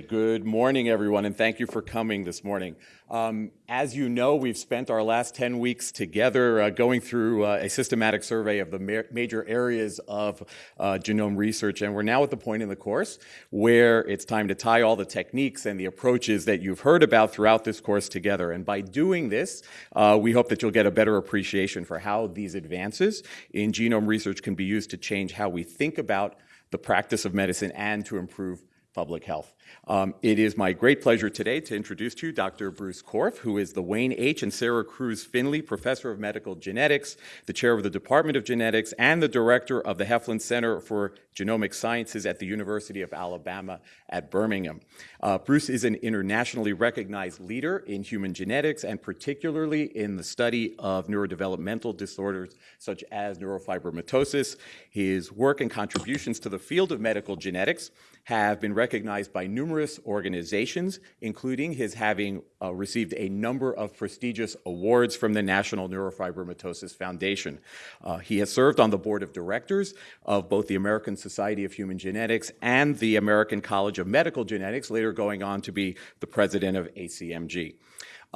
Good morning, everyone, and thank you for coming this morning. Um, as you know, we've spent our last 10 weeks together uh, going through uh, a systematic survey of the ma major areas of uh, genome research, and we're now at the point in the course where it's time to tie all the techniques and the approaches that you've heard about throughout this course together. And by doing this, uh, we hope that you'll get a better appreciation for how these advances in genome research can be used to change how we think about the practice of medicine and to improve public health. Um, it is my great pleasure today to introduce to you Dr. Bruce Korf, who is the Wayne H. and Sara Crews Finley Professor of Medical Genetics, the Chair of the Department of Genetics, and the Director of the Heflin Center for Genomic Sciences at the University of Alabama at Birmingham. Uh, Bruce is an internationally recognized leader in human genetics and particularly in the study of neurodevelopmental disorders such as neurofibromatosis. His work and contributions to the field of medical genetics have been recognized by numerous organizations, including his having uh, received a number of prestigious awards from the National Neurofibromatosis Foundation. Uh, he has served on the board of directors of both the American Society of Human Genetics and the American College of Medical Genetics, later going on to be the president of ACMG.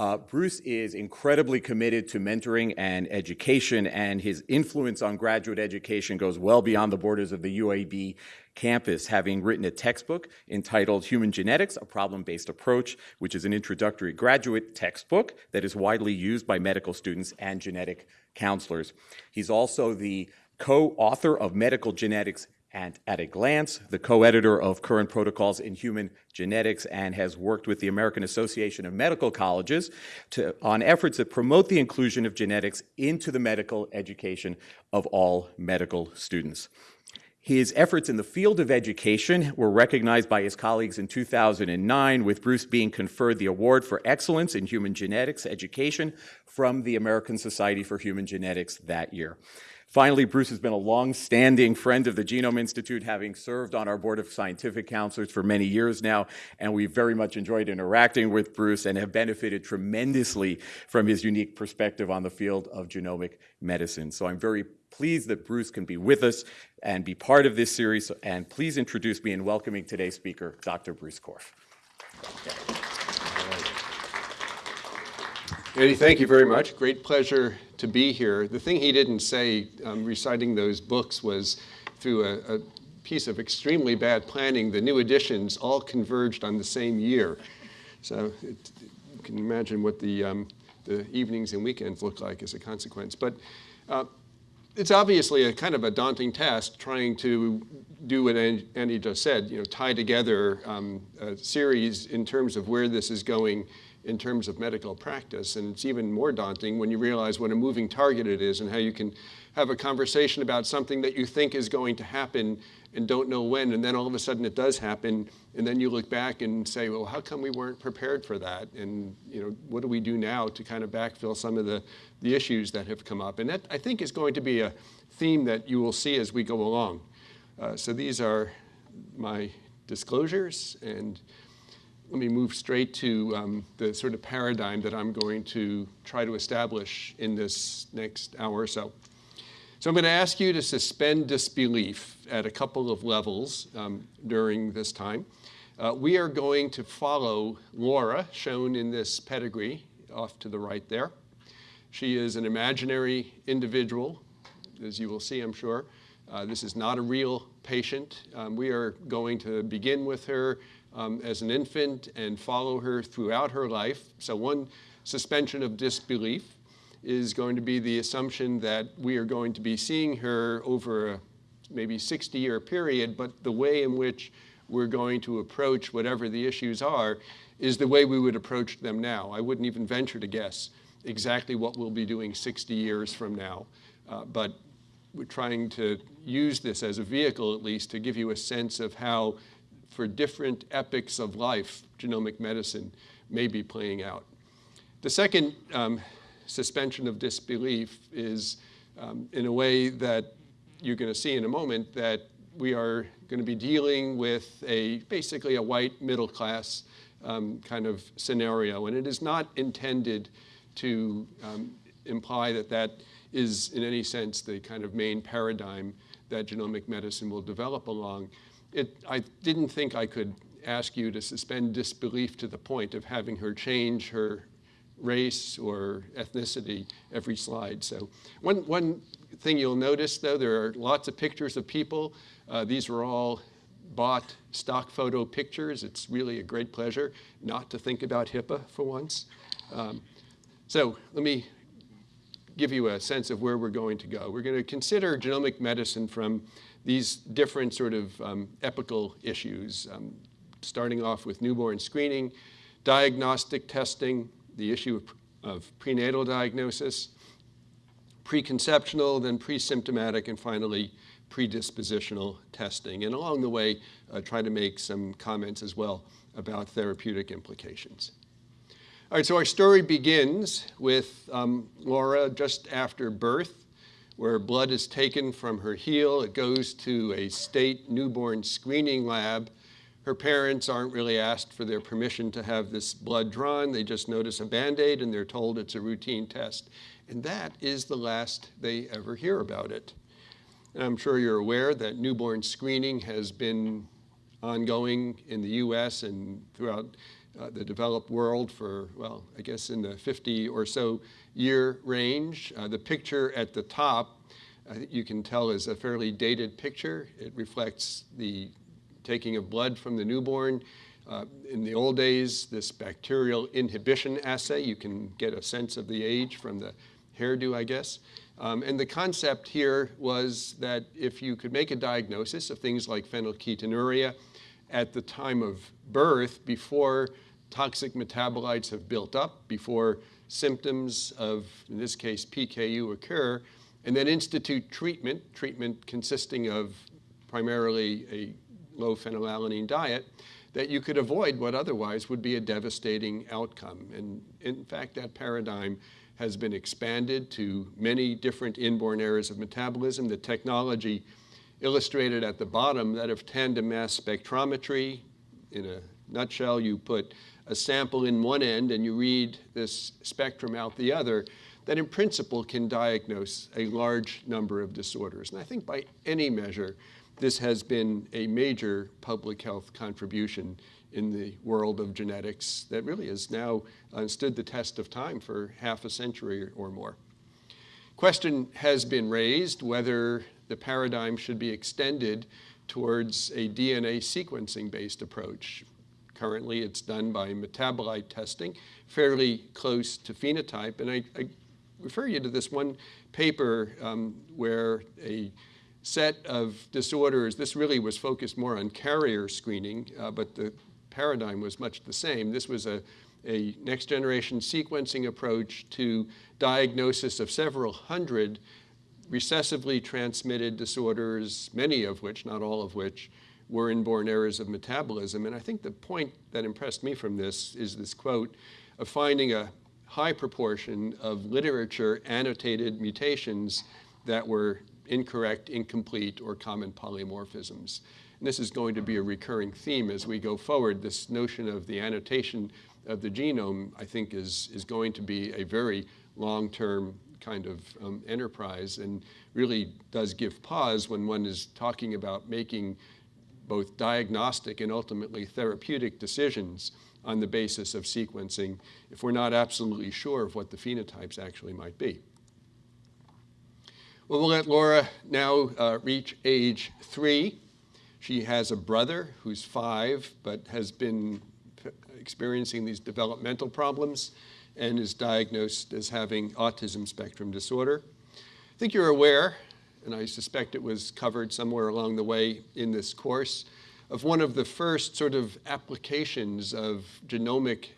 Uh, Bruce is incredibly committed to mentoring and education, and his influence on graduate education goes well beyond the borders of the UAB campus, having written a textbook entitled Human Genetics, A Problem-Based Approach, which is an introductory graduate textbook that is widely used by medical students and genetic counselors. He's also the co-author of Medical Genetics and at a glance, the co-editor of current protocols in human genetics and has worked with the American Association of Medical Colleges to, on efforts that promote the inclusion of genetics into the medical education of all medical students. His efforts in the field of education were recognized by his colleagues in 2009, with Bruce being conferred the Award for Excellence in Human Genetics Education from the American Society for Human Genetics that year. Finally, Bruce has been a long-standing friend of the Genome Institute, having served on our board of scientific counselors for many years now, and we've very much enjoyed interacting with Bruce and have benefited tremendously from his unique perspective on the field of genomic medicine. So I'm very pleased that Bruce can be with us and be part of this series, and please introduce me in welcoming today's speaker, Dr. Bruce Korf. Andy, thank you very much. Great pleasure to be here. The thing he didn't say um, reciting those books was through a, a, piece of extremely bad planning, the new editions all converged on the same year. So it, you can imagine what the, um, the evenings and weekends look like as a consequence. But uh, it's obviously a kind of a daunting task trying to do what Andy just said, you know, tie together um, a series in terms of where this is going in terms of medical practice. And it's even more daunting when you realize what a moving target it is and how you can have a conversation about something that you think is going to happen and don't know when, and then all of a sudden it does happen, and then you look back and say, well, how come we weren't prepared for that? And you know, what do we do now to kind of backfill some of the, the issues that have come up? And that, I think, is going to be a theme that you will see as we go along. Uh, so these are my disclosures, and let me move straight to um, the sort of paradigm that I'm going to try to establish in this next hour or so. So I'm going to ask you to suspend disbelief at a couple of levels um, during this time. Uh, we are going to follow Laura, shown in this pedigree off to the right there. She is an imaginary individual, as you will see, I'm sure. Uh, this is not a real patient. Um, we are going to begin with her um, as an infant and follow her throughout her life. So one suspension of disbelief is going to be the assumption that we are going to be seeing her over a maybe 60 year period, but the way in which we're going to approach whatever the issues are is the way we would approach them now. I wouldn't even venture to guess exactly what we'll be doing 60 years from now, uh, but we're trying to use this as a vehicle at least to give you a sense of how for different epochs of life, genomic medicine may be playing out. The second um, suspension of disbelief is um, in a way that you're going to see in a moment that we are going to be dealing with a basically a white middle class um, kind of scenario. And it is not intended to um, imply that that is in any sense the kind of main paradigm that genomic medicine will develop along it, I didn't think I could ask you to suspend disbelief to the point of having her change her race or ethnicity every slide. So one, one thing you'll notice though, there are lots of pictures of people. Uh, these were all bought stock photo pictures. It's really a great pleasure not to think about HIPAA for once. Um, so let me give you a sense of where we're going to go. We're going to consider genomic medicine from these different sort of um, epical issues, um, starting off with newborn screening, diagnostic testing, the issue of, of prenatal diagnosis, preconceptional, then pre-symptomatic, and finally predispositional testing. And along the way, uh, try to make some comments as well about therapeutic implications. All right, so our story begins with um, Laura just after birth, where blood is taken from her heel. It goes to a state newborn screening lab. Her parents aren't really asked for their permission to have this blood drawn. They just notice a Band-Aid and they're told it's a routine test. And that is the last they ever hear about it. And I'm sure you're aware that newborn screening has been ongoing in the US and throughout uh, the developed world for, well, I guess in the 50 or so year range. Uh, the picture at the top, think you can tell is a fairly dated picture. It reflects the taking of blood from the newborn. Uh, in the old days, this bacterial inhibition assay, you can get a sense of the age from the hairdo, I guess. Um, and the concept here was that if you could make a diagnosis of things like phenylketonuria, at the time of birth before toxic metabolites have built up, before symptoms of, in this case, PKU occur, and then institute treatment, treatment consisting of primarily a low phenylalanine diet, that you could avoid what otherwise would be a devastating outcome. And in fact, that paradigm has been expanded to many different inborn errors of metabolism. The technology illustrated at the bottom, that of tandem mass spectrometry. In a nutshell, you put a sample in one end and you read this spectrum out the other, that in principle can diagnose a large number of disorders. And I think by any measure, this has been a major public health contribution in the world of genetics that really has now uh, stood the test of time for half a century or more. Question has been raised whether the paradigm should be extended towards a DNA sequencing-based approach. Currently, it's done by metabolite testing, fairly close to phenotype. And I, I refer you to this one paper um, where a set of disorders, this really was focused more on carrier screening, uh, but the paradigm was much the same. This was a, a next generation sequencing approach to diagnosis of several hundred recessively transmitted disorders, many of which, not all of which, were inborn errors of metabolism. And I think the point that impressed me from this is this quote of finding a high proportion of literature annotated mutations that were incorrect, incomplete, or common polymorphisms. And this is going to be a recurring theme as we go forward. This notion of the annotation of the genome, I think, is, is going to be a very long-term kind of um, enterprise and really does give pause when one is talking about making both diagnostic and ultimately therapeutic decisions on the basis of sequencing if we're not absolutely sure of what the phenotypes actually might be. Well, we'll let Laura now uh, reach age three. She has a brother who's five, but has been experiencing these developmental problems and is diagnosed as having autism spectrum disorder. I think you're aware, and I suspect it was covered somewhere along the way in this course, of one of the first sort of applications of genomic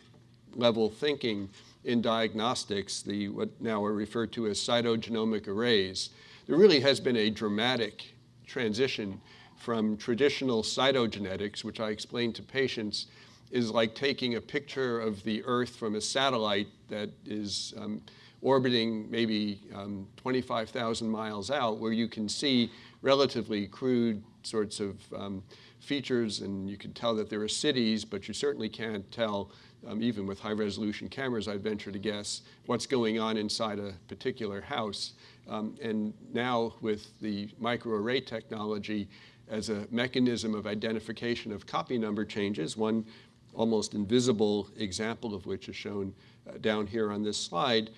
level thinking in diagnostics, the what now are referred to as cytogenomic arrays. There really has been a dramatic transition from traditional cytogenetics, which I explain to patients is like taking a picture of the Earth from a satellite that is um, orbiting maybe um, 25,000 miles out, where you can see relatively crude sorts of um, features, and you can tell that there are cities, but you certainly can't tell, um, even with high-resolution cameras, I'd venture to guess, what's going on inside a particular house. Um, and now with the microarray technology, as a mechanism of identification of copy number changes, one almost invisible example of which is shown uh, down here on this slide,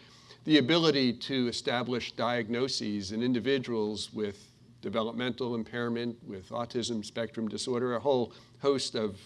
the ability to establish diagnoses in individuals with developmental impairment, with autism spectrum disorder, a whole host of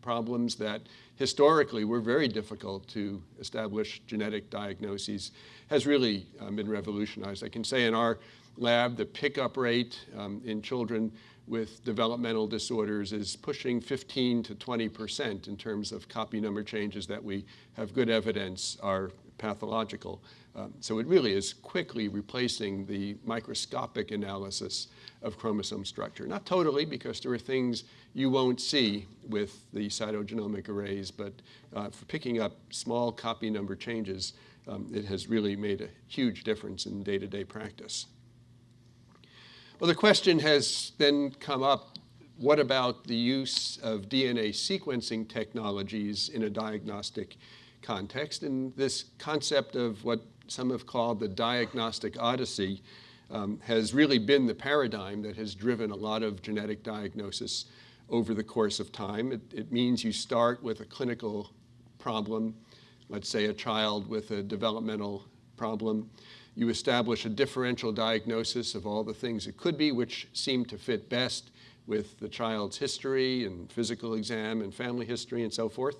problems that historically were very difficult to establish genetic diagnoses has really um, been revolutionized. I can say in our lab, the pickup rate um, in children with developmental disorders is pushing 15 to 20 percent in terms of copy number changes that we have good evidence are pathological. Um, so it really is quickly replacing the microscopic analysis of chromosome structure. Not totally, because there are things you won't see with the cytogenomic arrays, but uh, for picking up small copy number changes, um, it has really made a huge difference in day-to-day -day practice. Well, the question has then come up, what about the use of DNA sequencing technologies in a diagnostic context? And this concept of what some have called the diagnostic odyssey um, has really been the paradigm that has driven a lot of genetic diagnosis over the course of time. It, it means you start with a clinical problem, let's say a child with a developmental problem. You establish a differential diagnosis of all the things it could be, which seem to fit best with the child's history and physical exam and family history and so forth.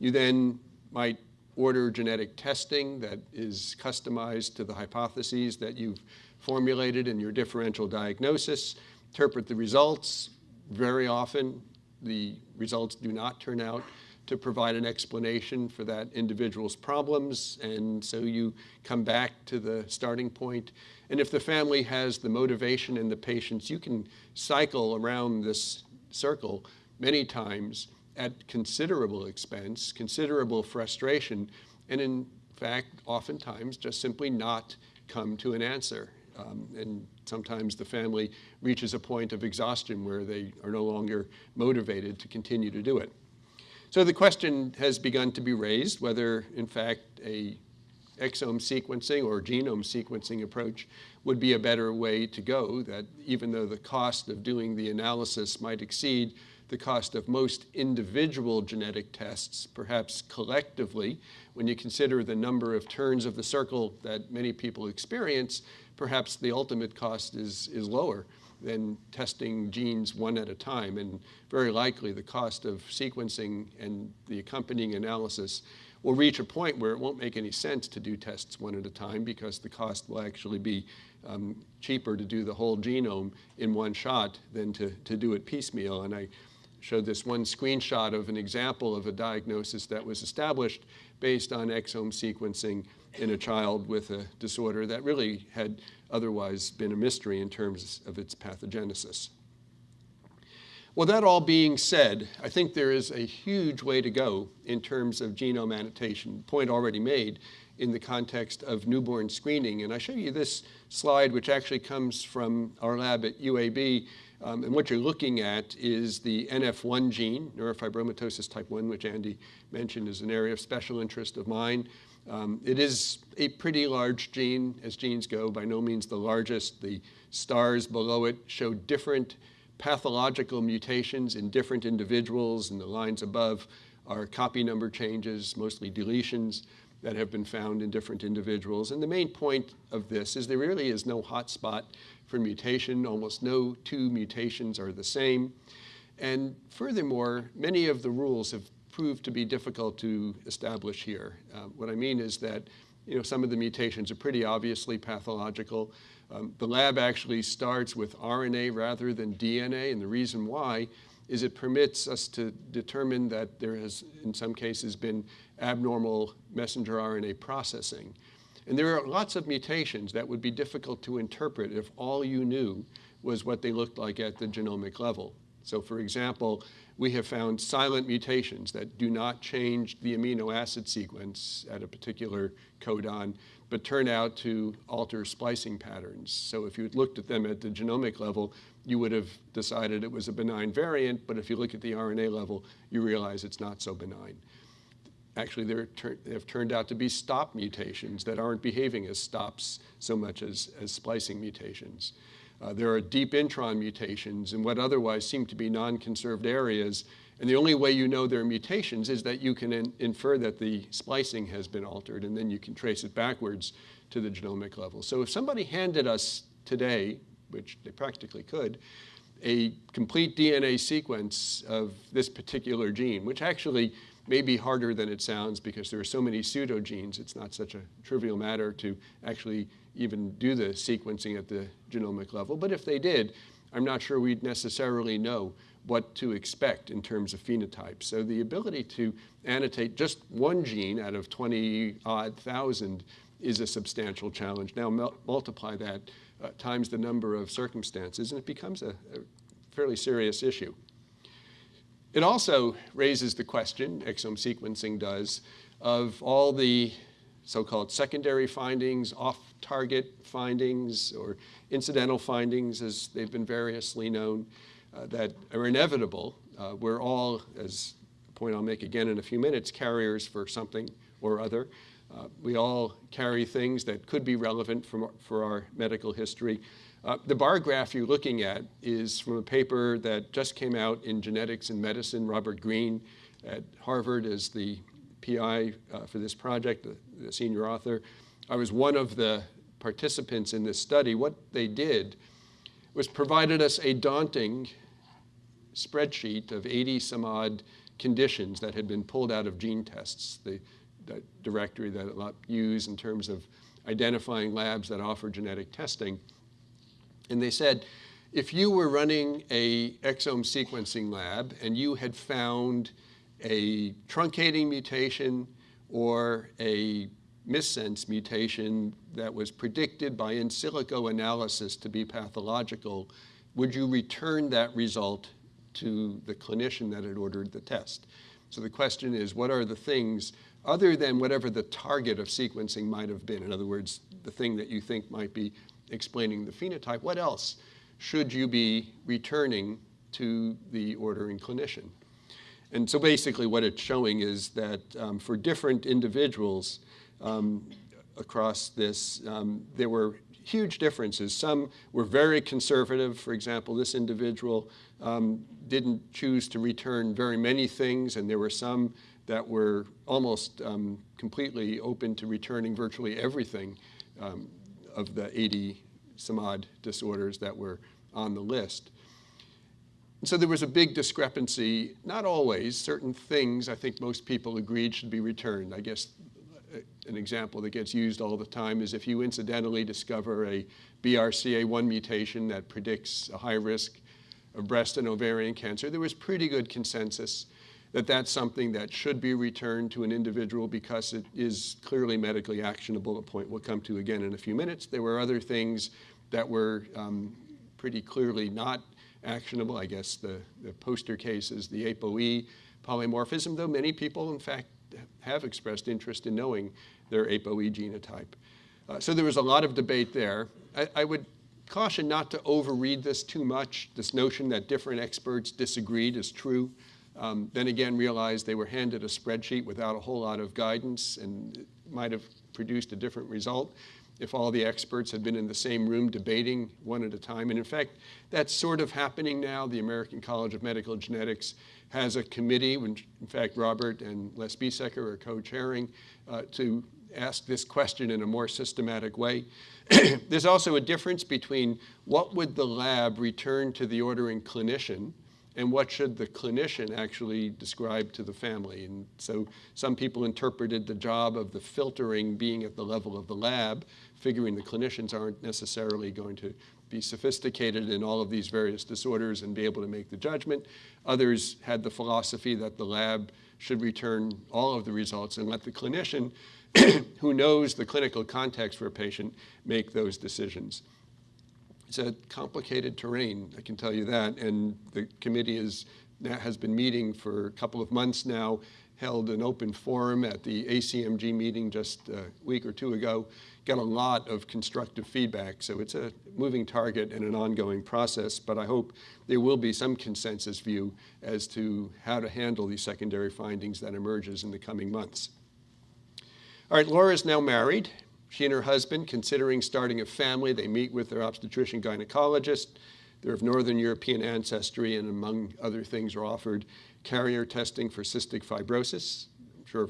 You then might order genetic testing that is customized to the hypotheses that you've formulated in your differential diagnosis, interpret the results. Very often, the results do not turn out to provide an explanation for that individual's problems. And so you come back to the starting point. And if the family has the motivation and the patience, you can cycle around this circle many times at considerable expense, considerable frustration, and in fact, oftentimes just simply not come to an answer. Um, and sometimes the family reaches a point of exhaustion where they are no longer motivated to continue to do it. So the question has begun to be raised whether, in fact, a exome sequencing or genome sequencing approach would be a better way to go, that even though the cost of doing the analysis might exceed the cost of most individual genetic tests, perhaps collectively, when you consider the number of turns of the circle that many people experience, perhaps the ultimate cost is, is lower than testing genes one at a time. And very likely the cost of sequencing and the accompanying analysis will reach a point where it won't make any sense to do tests one at a time because the cost will actually be um, cheaper to do the whole genome in one shot than to, to do it piecemeal. And I showed this one screenshot of an example of a diagnosis that was established based on exome sequencing in a child with a disorder that really had otherwise been a mystery in terms of its pathogenesis. Well, that all being said, I think there is a huge way to go in terms of genome annotation, point already made in the context of newborn screening. And I show you this slide, which actually comes from our lab at UAB. Um, and what you're looking at is the NF1 gene, neurofibromatosis type 1, which Andy mentioned is an area of special interest of mine. Um, it is a pretty large gene as genes go, by no means the largest. The stars below it show different pathological mutations in different individuals, and the lines above are copy number changes, mostly deletions that have been found in different individuals. And the main point of this is there really is no hotspot for mutation. Almost no two mutations are the same. And furthermore, many of the rules have proved to be difficult to establish here. Uh, what I mean is that you know, some of the mutations are pretty obviously pathological. Um, the lab actually starts with RNA rather than DNA, and the reason why is it permits us to determine that there has, in some cases, been abnormal messenger RNA processing. And there are lots of mutations that would be difficult to interpret if all you knew was what they looked like at the genomic level. So for example, we have found silent mutations that do not change the amino acid sequence at a particular codon, but turn out to alter splicing patterns. So if you looked at them at the genomic level, you would have decided it was a benign variant, but if you look at the RNA level, you realize it's not so benign. Actually, they have turned out to be stop mutations that aren't behaving as stops so much as, as splicing mutations. Uh, there are deep intron mutations in what otherwise seem to be non-conserved areas. And the only way you know there are mutations is that you can in infer that the splicing has been altered, and then you can trace it backwards to the genomic level. So if somebody handed us today, which they practically could, a complete DNA sequence of this particular gene, which actually may be harder than it sounds because there are so many pseudogenes. It's not such a trivial matter to actually even do the sequencing at the genomic level. But if they did, I'm not sure we'd necessarily know what to expect in terms of phenotypes. So the ability to annotate just one gene out of 20 odd thousand is a substantial challenge. Now multiply that uh, times the number of circumstances and it becomes a, a fairly serious issue. It also raises the question, exome sequencing does, of all the so-called secondary findings, off-target findings, or incidental findings, as they've been variously known, uh, that are inevitable. Uh, we're all, as a point I'll make again in a few minutes, carriers for something or other. Uh, we all carry things that could be relevant from, for our medical history. Uh, the bar graph you're looking at is from a paper that just came out in Genetics in Medicine. Robert Green at Harvard is the PI uh, for this project, the, the, senior author. I was one of the participants in this study. What they did was provided us a daunting spreadsheet of 80 some odd conditions that had been pulled out of GeneTests, the, the directory that I use in terms of identifying labs that offer genetic testing. And they said, if you were running a exome sequencing lab and you had found a truncating mutation or a missense mutation that was predicted by in silico analysis to be pathological, would you return that result to the clinician that had ordered the test? So the question is, what are the things other than whatever the target of sequencing might have been? In other words, the thing that you think might be explaining the phenotype, what else should you be returning to the ordering clinician? And so basically what it's showing is that um, for different individuals um, across this, um, there were huge differences. Some were very conservative. For example, this individual um, didn't choose to return very many things, and there were some that were almost um, completely open to returning virtually everything um, of the 80 some odd disorders that were on the list. And so there was a big discrepancy, not always, certain things I think most people agreed should be returned. I guess uh, an example that gets used all the time is if you incidentally discover a BRCA1 mutation that predicts a high risk of breast and ovarian cancer, there was pretty good consensus that that's something that should be returned to an individual because it is clearly medically actionable, a point we'll come to again in a few minutes. There were other things that were um, pretty clearly not actionable. I guess the, the poster case is the ApoE polymorphism, though many people, in fact, have expressed interest in knowing their ApoE genotype. Uh, so there was a lot of debate there. I, I would caution not to overread this too much. This notion that different experts disagreed is true. Um, then again, realized they were handed a spreadsheet without a whole lot of guidance and might have produced a different result if all the experts had been in the same room debating one at a time. And in fact, that's sort of happening now. The American College of Medical Genetics has a committee, which in fact Robert and Les Biesecker are co-chairing, uh, to ask this question in a more systematic way. There's also a difference between what would the lab return to the ordering clinician and what should the clinician actually describe to the family. And so some people interpreted the job of the filtering being at the level of the lab, figuring the clinicians aren't necessarily going to be sophisticated in all of these various disorders and be able to make the judgment. Others had the philosophy that the lab should return all of the results and let the clinician who knows the clinical context for a patient make those decisions. It's a complicated terrain, I can tell you that, and the committee is, has been meeting for a couple of months now, held an open forum at the ACMG meeting just a week or two ago, got a lot of constructive feedback, so it's a moving target and an ongoing process, but I hope there will be some consensus view as to how to handle these secondary findings that emerges in the coming months. All right, Laura is now married. She and her husband, considering starting a family, they meet with their obstetrician gynecologist. They're of Northern European ancestry, and among other things, are offered carrier testing for cystic fibrosis. I'm sure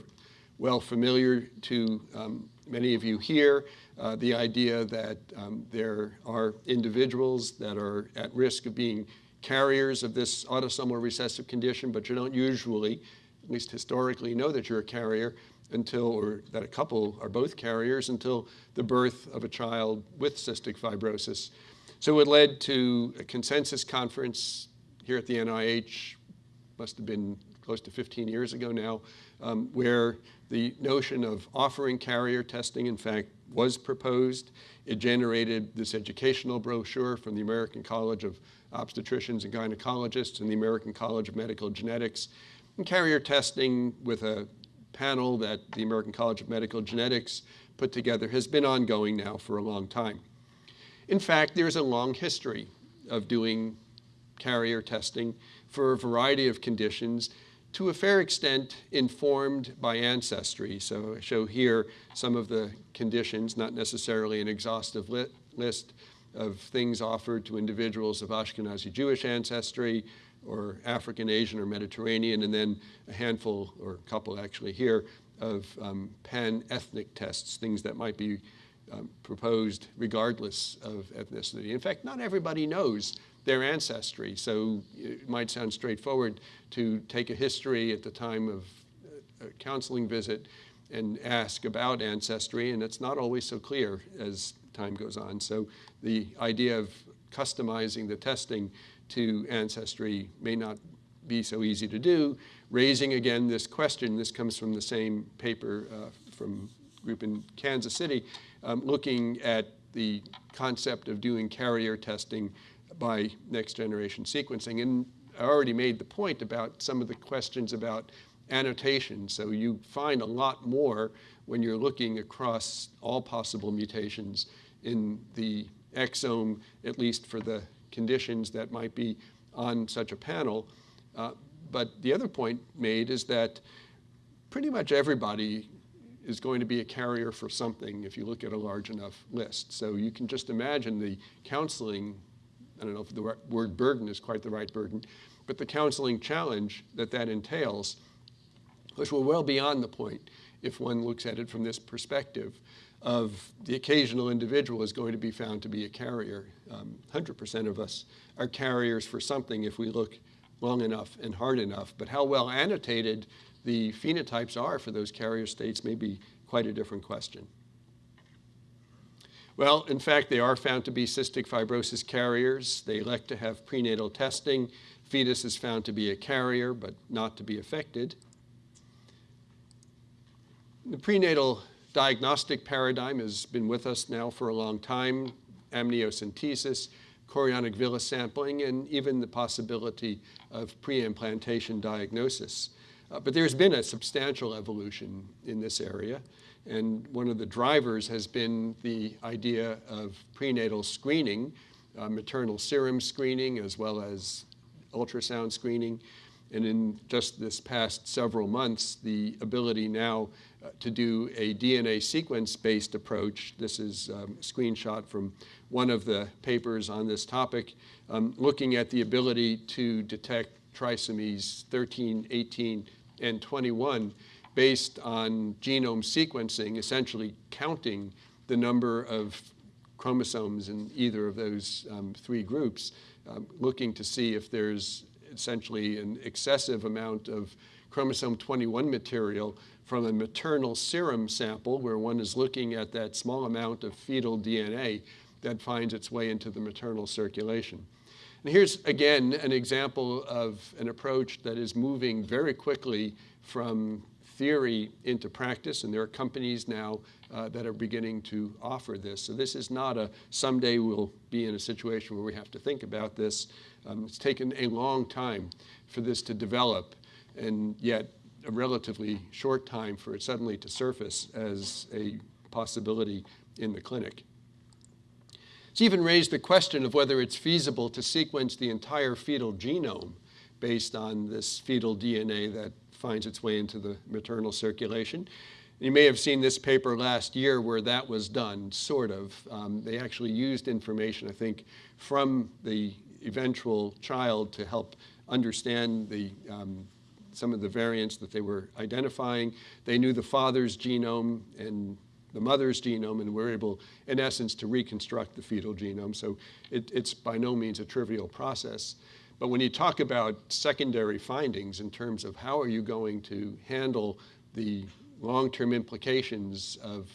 well familiar to um, many of you here, uh, the idea that um, there are individuals that are at risk of being carriers of this autosomal recessive condition, but you don't usually, at least historically, know that you're a carrier until, or that a couple are both carriers until the birth of a child with cystic fibrosis. So it led to a consensus conference here at the NIH, must have been close to 15 years ago now, um, where the notion of offering carrier testing, in fact, was proposed. It generated this educational brochure from the American College of Obstetricians and Gynecologists and the American College of Medical Genetics. And carrier testing with a panel that the American College of Medical Genetics put together has been ongoing now for a long time. In fact, there's a long history of doing carrier testing for a variety of conditions to a fair extent informed by ancestry. So I show here some of the conditions, not necessarily an exhaustive li list of things offered to individuals of Ashkenazi Jewish ancestry or African, Asian, or Mediterranean, and then a handful, or a couple actually here, of um, pan-ethnic tests, things that might be um, proposed regardless of ethnicity. In fact, not everybody knows their ancestry. So it might sound straightforward to take a history at the time of a counseling visit and ask about ancestry, and it's not always so clear as time goes on. So the idea of customizing the testing to ancestry may not be so easy to do, raising again this question, this comes from the same paper uh, from group in Kansas City, um, looking at the concept of doing carrier testing by next generation sequencing. And I already made the point about some of the questions about annotation. So you find a lot more when you're looking across all possible mutations in the exome, at least for the conditions that might be on such a panel. Uh, but the other point made is that pretty much everybody is going to be a carrier for something if you look at a large enough list. So you can just imagine the counseling I don't know if the word burden is quite the right burden, but the counseling challenge that that entails, which will well beyond the point if one looks at it from this perspective of the occasional individual is going to be found to be a carrier. 100% um, of us are carriers for something if we look long enough and hard enough, but how well annotated the phenotypes are for those carrier states may be quite a different question. Well, in fact, they are found to be cystic fibrosis carriers. They elect to have prenatal testing. Fetus is found to be a carrier, but not to be affected. The prenatal diagnostic paradigm has been with us now for a long time. Amniocentesis, chorionic villus sampling, and even the possibility of pre-implantation diagnosis. Uh, but there's been a substantial evolution in this area. And one of the drivers has been the idea of prenatal screening, uh, maternal serum screening, as well as ultrasound screening. And in just this past several months, the ability now to do a DNA sequence-based approach, this is um, a screenshot from one of the papers on this topic, um, looking at the ability to detect trisomies 13, 18, and 21 based on genome sequencing, essentially counting the number of chromosomes in either of those um, three groups, um, looking to see if there's essentially an excessive amount of chromosome 21 material from a maternal serum sample where one is looking at that small amount of fetal DNA that finds its way into the maternal circulation. And here's, again, an example of an approach that is moving very quickly from theory into practice, and there are companies now uh, that are beginning to offer this. So this is not a someday we'll be in a situation where we have to think about this. Um, it's taken a long time for this to develop, and yet a relatively short time for it suddenly to surface as a possibility in the clinic. It's even raised the question of whether it's feasible to sequence the entire fetal genome based on this fetal DNA that finds its way into the maternal circulation. You may have seen this paper last year where that was done, sort of. Um, they actually used information, I think, from the eventual child to help understand the, um, some of the variants that they were identifying. They knew the father's genome and the mother's genome and were able, in essence, to reconstruct the fetal genome. So it, it's by no means a trivial process. But when you talk about secondary findings in terms of how are you going to handle the long-term implications of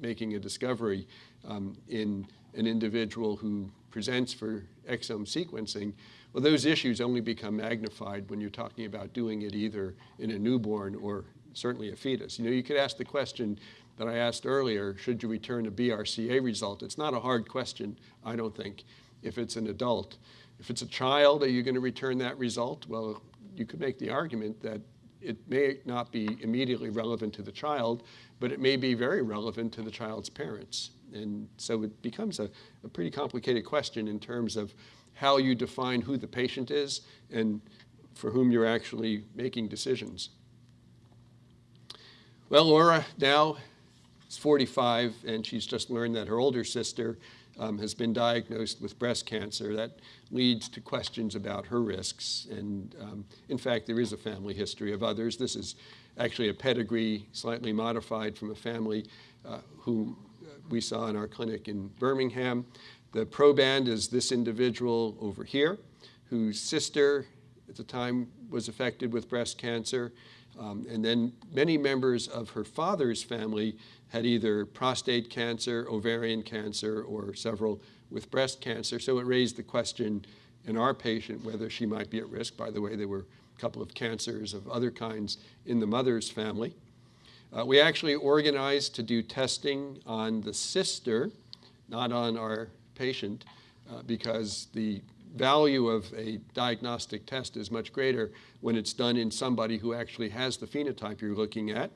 making a discovery um, in an individual who presents for exome sequencing, well, those issues only become magnified when you're talking about doing it either in a newborn or certainly a fetus. You know, you could ask the question that I asked earlier, should you return a BRCA result? It's not a hard question, I don't think, if it's an adult. If it's a child, are you going to return that result? Well, you could make the argument that it may not be immediately relevant to the child, but it may be very relevant to the child's parents. And so it becomes a, a pretty complicated question in terms of how you define who the patient is and for whom you're actually making decisions. Well, Laura now is 45, and she's just learned that her older sister um, has been diagnosed with breast cancer. That leads to questions about her risks. And um, in fact, there is a family history of others. This is actually a pedigree slightly modified from a family uh, who uh, we saw in our clinic in Birmingham. The proband is this individual over here, whose sister at the time was affected with breast cancer. Um, and then many members of her father's family had either prostate cancer, ovarian cancer, or several with breast cancer. So it raised the question in our patient whether she might be at risk. By the way, there were a couple of cancers of other kinds in the mother's family. Uh, we actually organized to do testing on the sister, not on our patient, uh, because the value of a diagnostic test is much greater when it's done in somebody who actually has the phenotype you're looking at.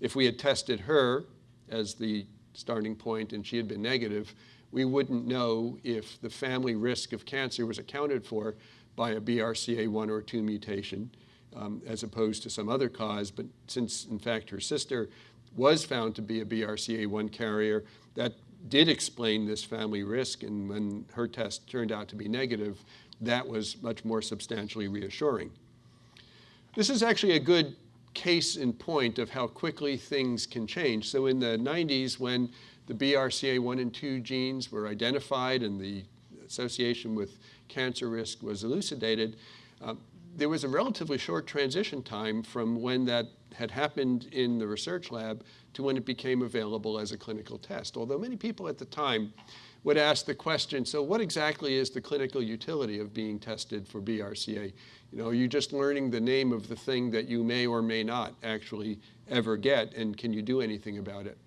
If we had tested her as the starting point and she had been negative, we wouldn't know if the family risk of cancer was accounted for by a BRCA1 or 2 mutation um, as opposed to some other cause. But since, in fact, her sister was found to be a BRCA1 carrier, that did explain this family risk. And when her test turned out to be negative, that was much more substantially reassuring. This is actually a good case in point of how quickly things can change. So in the 90s, when the BRCA1 and 2 genes were identified and the association with cancer risk was elucidated, uh, there was a relatively short transition time from when that had happened in the research lab to when it became available as a clinical test. Although many people at the time would ask the question, so what exactly is the clinical utility of being tested for BRCA? You know, you're you just learning the name of the thing that you may or may not actually ever get, and can you do anything about it?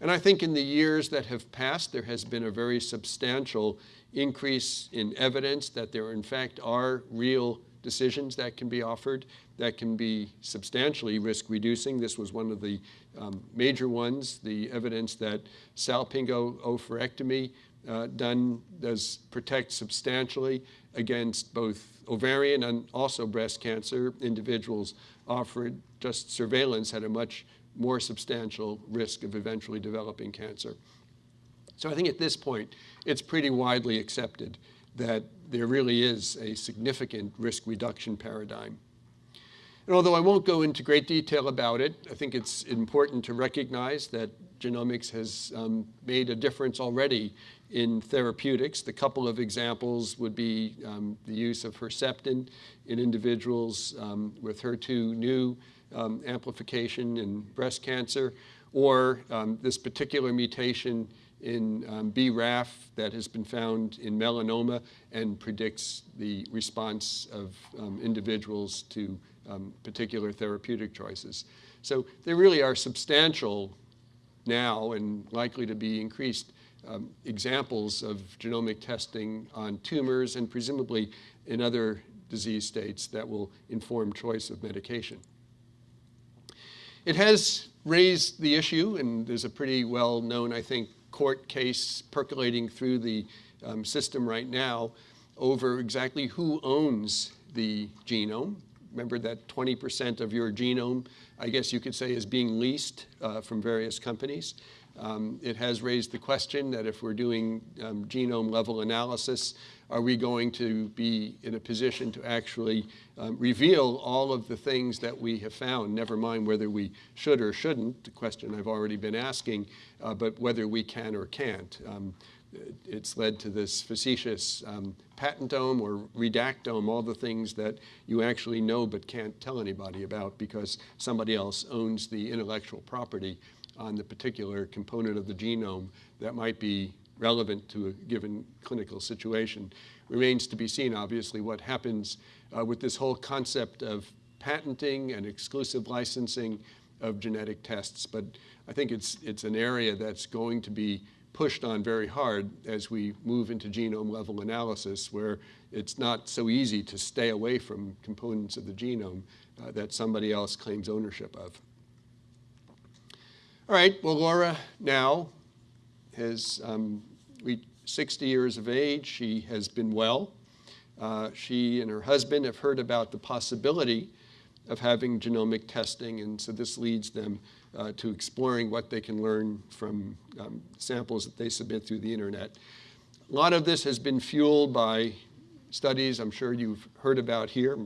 And I think in the years that have passed, there has been a very substantial increase in evidence that there in fact are real decisions that can be offered that can be substantially risk reducing. This was one of the um, major ones, the evidence that salpingo-oophorectomy uh, done does protect substantially against both ovarian and also breast cancer. Individuals offered just surveillance had a much more substantial risk of eventually developing cancer. So I think at this point, it's pretty widely accepted that there really is a significant risk reduction paradigm. And although I won't go into great detail about it, I think it's important to recognize that genomics has um, made a difference already in therapeutics. The couple of examples would be um, the use of Herceptin in individuals um, with HER2/neu um, amplification in breast cancer, or um, this particular mutation in um, BRAF that has been found in melanoma and predicts the response of um, individuals to um, particular therapeutic choices. So there really are substantial now and likely to be increased um, examples of genomic testing on tumors and presumably in other disease states that will inform choice of medication. It has raised the issue, and there's a pretty well-known, I think, court case percolating through the um, system right now over exactly who owns the genome. remember that 20% of your genome, I guess you could say, is being leased uh, from various companies. Um, it has raised the question that if we're doing um, genome level analysis, are we going to be in a position to actually um, reveal all of the things that we have found, never mind whether we should or shouldn't, the question I've already been asking, uh, but whether we can or can't. Um, it's led to this facetious um, patentome or redactome, all the things that you actually know but can't tell anybody about because somebody else owns the intellectual property on the particular component of the genome that might be relevant to a given clinical situation. Remains to be seen, obviously, what happens uh, with this whole concept of patenting and exclusive licensing of genetic tests. But I think it's, it's an area that's going to be pushed on very hard as we move into genome level analysis, where it's not so easy to stay away from components of the genome uh, that somebody else claims ownership of. All right, well, Laura now has um, reached 60 years of age. She has been well. Uh, she and her husband have heard about the possibility of having genomic testing, and so this leads them uh, to exploring what they can learn from um, samples that they submit through the internet. A lot of this has been fueled by studies I'm sure you've heard about here.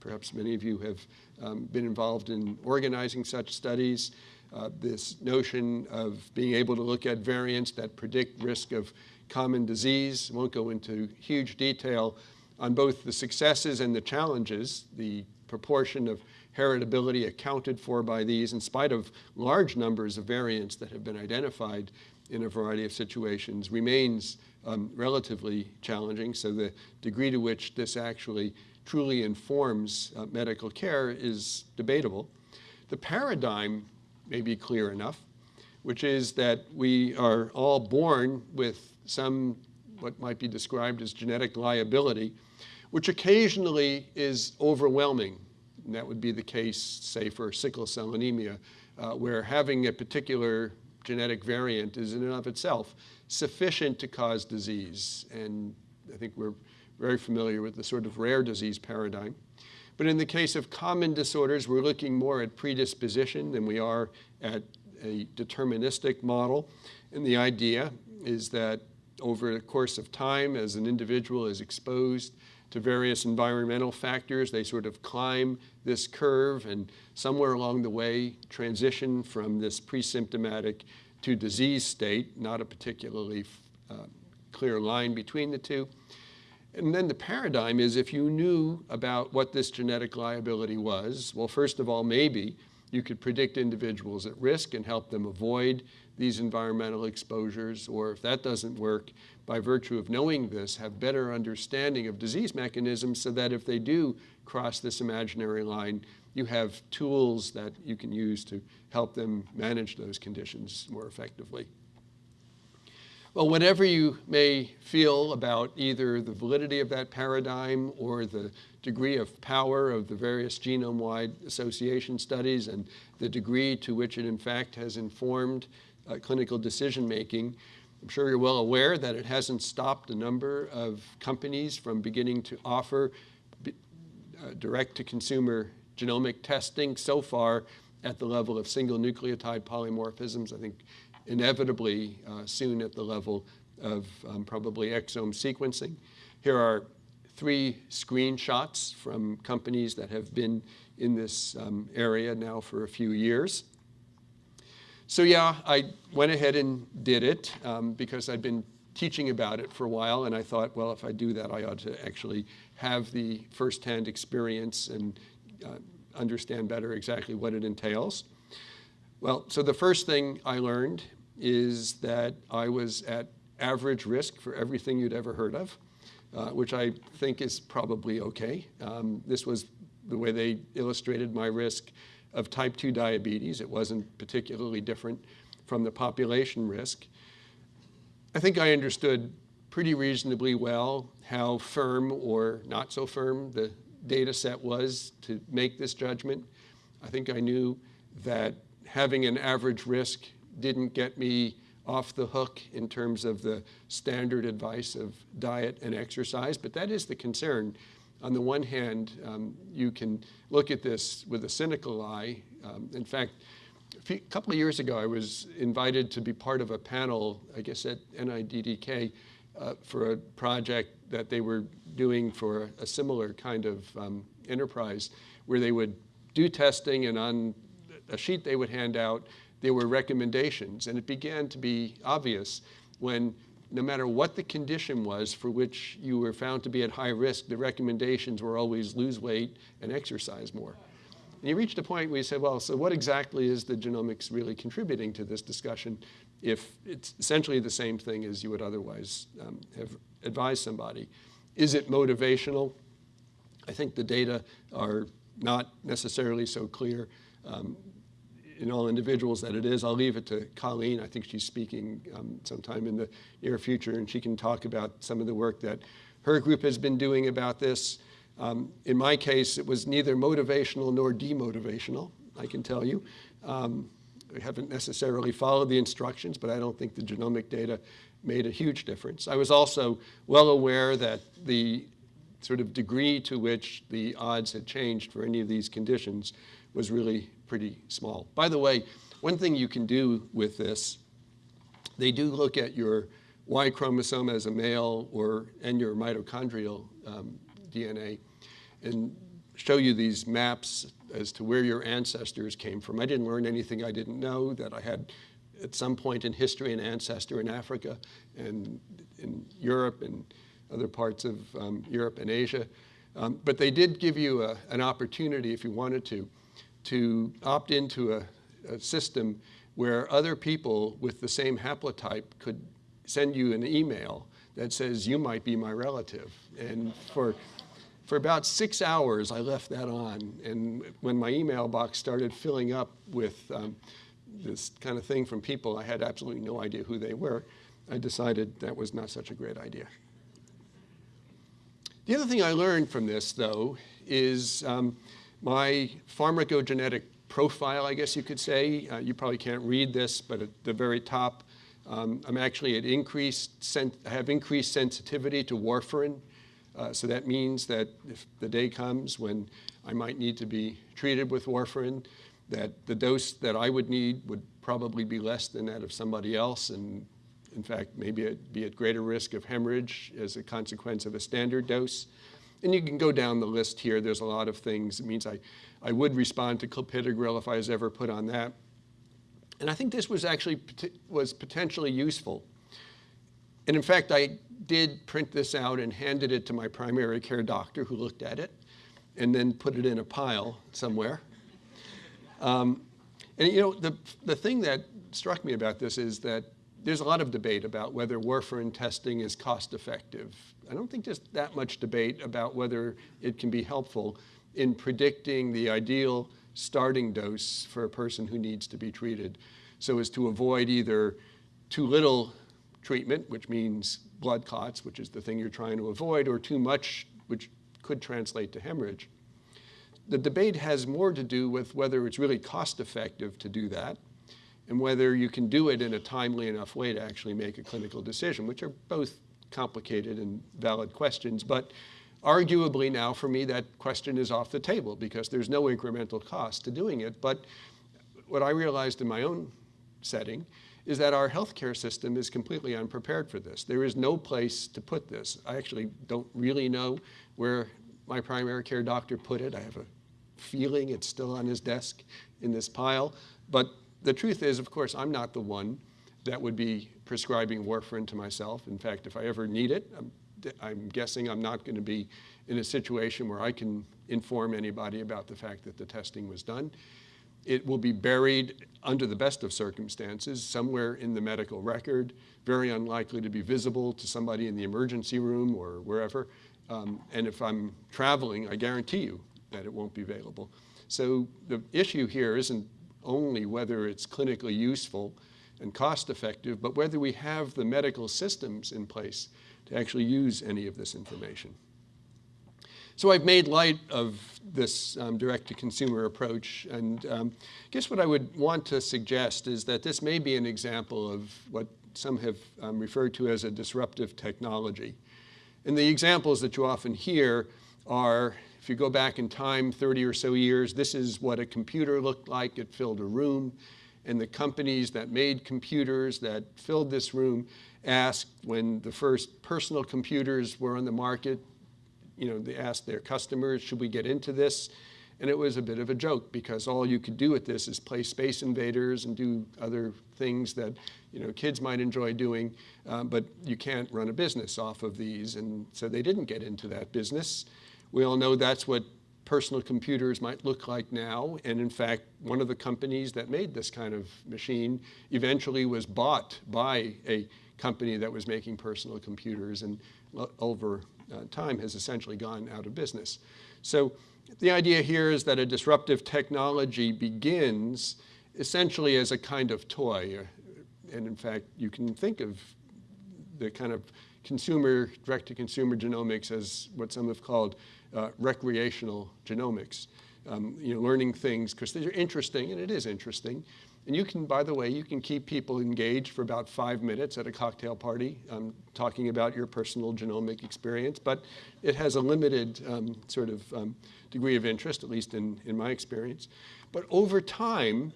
Perhaps many of you have um, been involved in organizing such studies uh, this notion of being able to look at variants that predict risk of common disease. Won't go into huge detail on both the successes and the challenges, the proportion of heritability accounted for by these in spite of large numbers of variants that have been identified in a variety of situations remains um, relatively challenging. So the degree to which this actually truly informs uh, medical care is debatable. The paradigm may be clear enough, which is that we are all born with some what might be described as genetic liability, which occasionally is overwhelming. And that would be the case, say, for sickle cell anemia, uh, where having a particular genetic variant is in and of itself sufficient to cause disease. And I think we're very familiar with the sort of rare disease paradigm. But in the case of common disorders, we're looking more at predisposition than we are at a deterministic model. And the idea is that over the course of time, as an individual is exposed to various environmental factors, they sort of climb this curve and somewhere along the way transition from this pre-symptomatic to disease state, not a particularly uh, clear line between the two. And then the paradigm is if you knew about what this genetic liability was, well, first of all, maybe you could predict individuals at risk and help them avoid these environmental exposures, or if that doesn't work, by virtue of knowing this, have better understanding of disease mechanisms so that if they do cross this imaginary line, you have tools that you can use to help them manage those conditions more effectively. Well, whatever you may feel about either the validity of that paradigm or the degree of power of the various genome-wide association studies and the degree to which it in fact has informed uh, clinical decision-making, I'm sure you're well aware that it hasn't stopped a number of companies from beginning to offer uh, direct-to-consumer genomic testing so far at the level of single nucleotide polymorphisms. I think inevitably uh, soon at the level of um, probably exome sequencing. Here are three screenshots from companies that have been in this um, area now for a few years. So yeah, I went ahead and did it um, because I'd been teaching about it for a while and I thought, well, if I do that, I ought to actually have the firsthand experience and uh, understand better exactly what it entails. Well, so the first thing I learned is that I was at average risk for everything you'd ever heard of, uh, which I think is probably okay. Um, this was the way they illustrated my risk of type 2 diabetes. It wasn't particularly different from the population risk. I think I understood pretty reasonably well how firm or not so firm the data set was to make this judgment. I think I knew that having an average risk didn't get me off the hook in terms of the standard advice of diet and exercise, but that is the concern on the one hand, um, you can look at this with a cynical eye. Um, in fact, a few, couple of years ago, I was invited to be part of a panel, I guess at NIDDK, uh, for a project that they were doing for a similar kind of um, enterprise, where they would do testing and on a sheet they would hand out, there were recommendations. And it began to be obvious when no matter what the condition was for which you were found to be at high risk, the recommendations were always lose weight and exercise more. And you reached a point where you said, well, so what exactly is the genomics really contributing to this discussion if it's essentially the same thing as you would otherwise um, have advised somebody? Is it motivational? I think the data are not necessarily so clear. Um, in all individuals that it is. I'll leave it to Colleen. I think she's speaking um, sometime in the near future, and she can talk about some of the work that her group has been doing about this. Um, in my case, it was neither motivational nor demotivational, I can tell you. Um, we haven't necessarily followed the instructions, but I don't think the genomic data made a huge difference. I was also well aware that the sort of degree to which the odds had changed for any of these conditions was really pretty small. By the way, one thing you can do with this, they do look at your Y chromosome as a male or and your mitochondrial um, DNA and show you these maps as to where your ancestors came from. I didn't learn anything I didn't know, that I had at some point in history an ancestor in Africa and in Europe and other parts of um, Europe and Asia. Um, but they did give you a, an opportunity, if you wanted to, to opt into a, a system where other people with the same haplotype could send you an email that says, you might be my relative. And for, for about six hours, I left that on. And when my email box started filling up with um, this kind of thing from people, I had absolutely no idea who they were. I decided that was not such a great idea. The other thing I learned from this, though, is um, my pharmacogenetic profile, I guess you could say. Uh, you probably can't read this, but at the very top, um, I'm actually at increased, have increased sensitivity to warfarin. Uh, so that means that if the day comes when I might need to be treated with warfarin, that the dose that I would need would probably be less than that of somebody else, and in fact, maybe be at greater risk of hemorrhage as a consequence of a standard dose. And you can go down the list here. There's a lot of things. It means I, I would respond to clopidogrel if I was ever put on that. And I think this was actually was potentially useful. And in fact, I did print this out and handed it to my primary care doctor who looked at it and then put it in a pile somewhere. Um, and you know, the, the thing that struck me about this is that there's a lot of debate about whether warfarin testing is cost effective. I don't think there's that much debate about whether it can be helpful in predicting the ideal starting dose for a person who needs to be treated so as to avoid either too little treatment, which means blood clots, which is the thing you're trying to avoid, or too much, which could translate to hemorrhage. The debate has more to do with whether it's really cost effective to do that and whether you can do it in a timely enough way to actually make a clinical decision, which are both complicated and valid questions. But arguably now for me that question is off the table because there's no incremental cost to doing it. But what I realized in my own setting is that our healthcare system is completely unprepared for this. There is no place to put this. I actually don't really know where my primary care doctor put it. I have a feeling it's still on his desk in this pile. But the truth is, of course, I'm not the one that would be prescribing warfarin to myself. In fact, if I ever need it, I'm, I'm guessing I'm not going to be in a situation where I can inform anybody about the fact that the testing was done. It will be buried under the best of circumstances somewhere in the medical record, very unlikely to be visible to somebody in the emergency room or wherever. Um, and if I'm traveling, I guarantee you that it won't be available. So the issue here isn't only whether it's clinically useful and cost effective, but whether we have the medical systems in place to actually use any of this information. So I've made light of this um, direct-to-consumer approach, and um, I guess what I would want to suggest is that this may be an example of what some have um, referred to as a disruptive technology. And the examples that you often hear are, if you go back in time 30 or so years, this is what a computer looked like. It filled a room. And the companies that made computers that filled this room asked when the first personal computers were on the market, you know, they asked their customers, should we get into this? And it was a bit of a joke because all you could do with this is play Space Invaders and do other things that you know kids might enjoy doing, um, but you can't run a business off of these. And so they didn't get into that business. We all know that's what personal computers might look like now. And in fact, one of the companies that made this kind of machine eventually was bought by a company that was making personal computers and over uh, time has essentially gone out of business. So the idea here is that a disruptive technology begins essentially as a kind of toy. And in fact, you can think of the kind of consumer, direct-to-consumer genomics as what some have called uh, recreational genomics. Um, you know, learning things because they're interesting, and it is interesting. And you can, by the way, you can keep people engaged for about five minutes at a cocktail party um, talking about your personal genomic experience, but it has a limited um, sort of um, degree of interest, at least in, in my experience. But over time,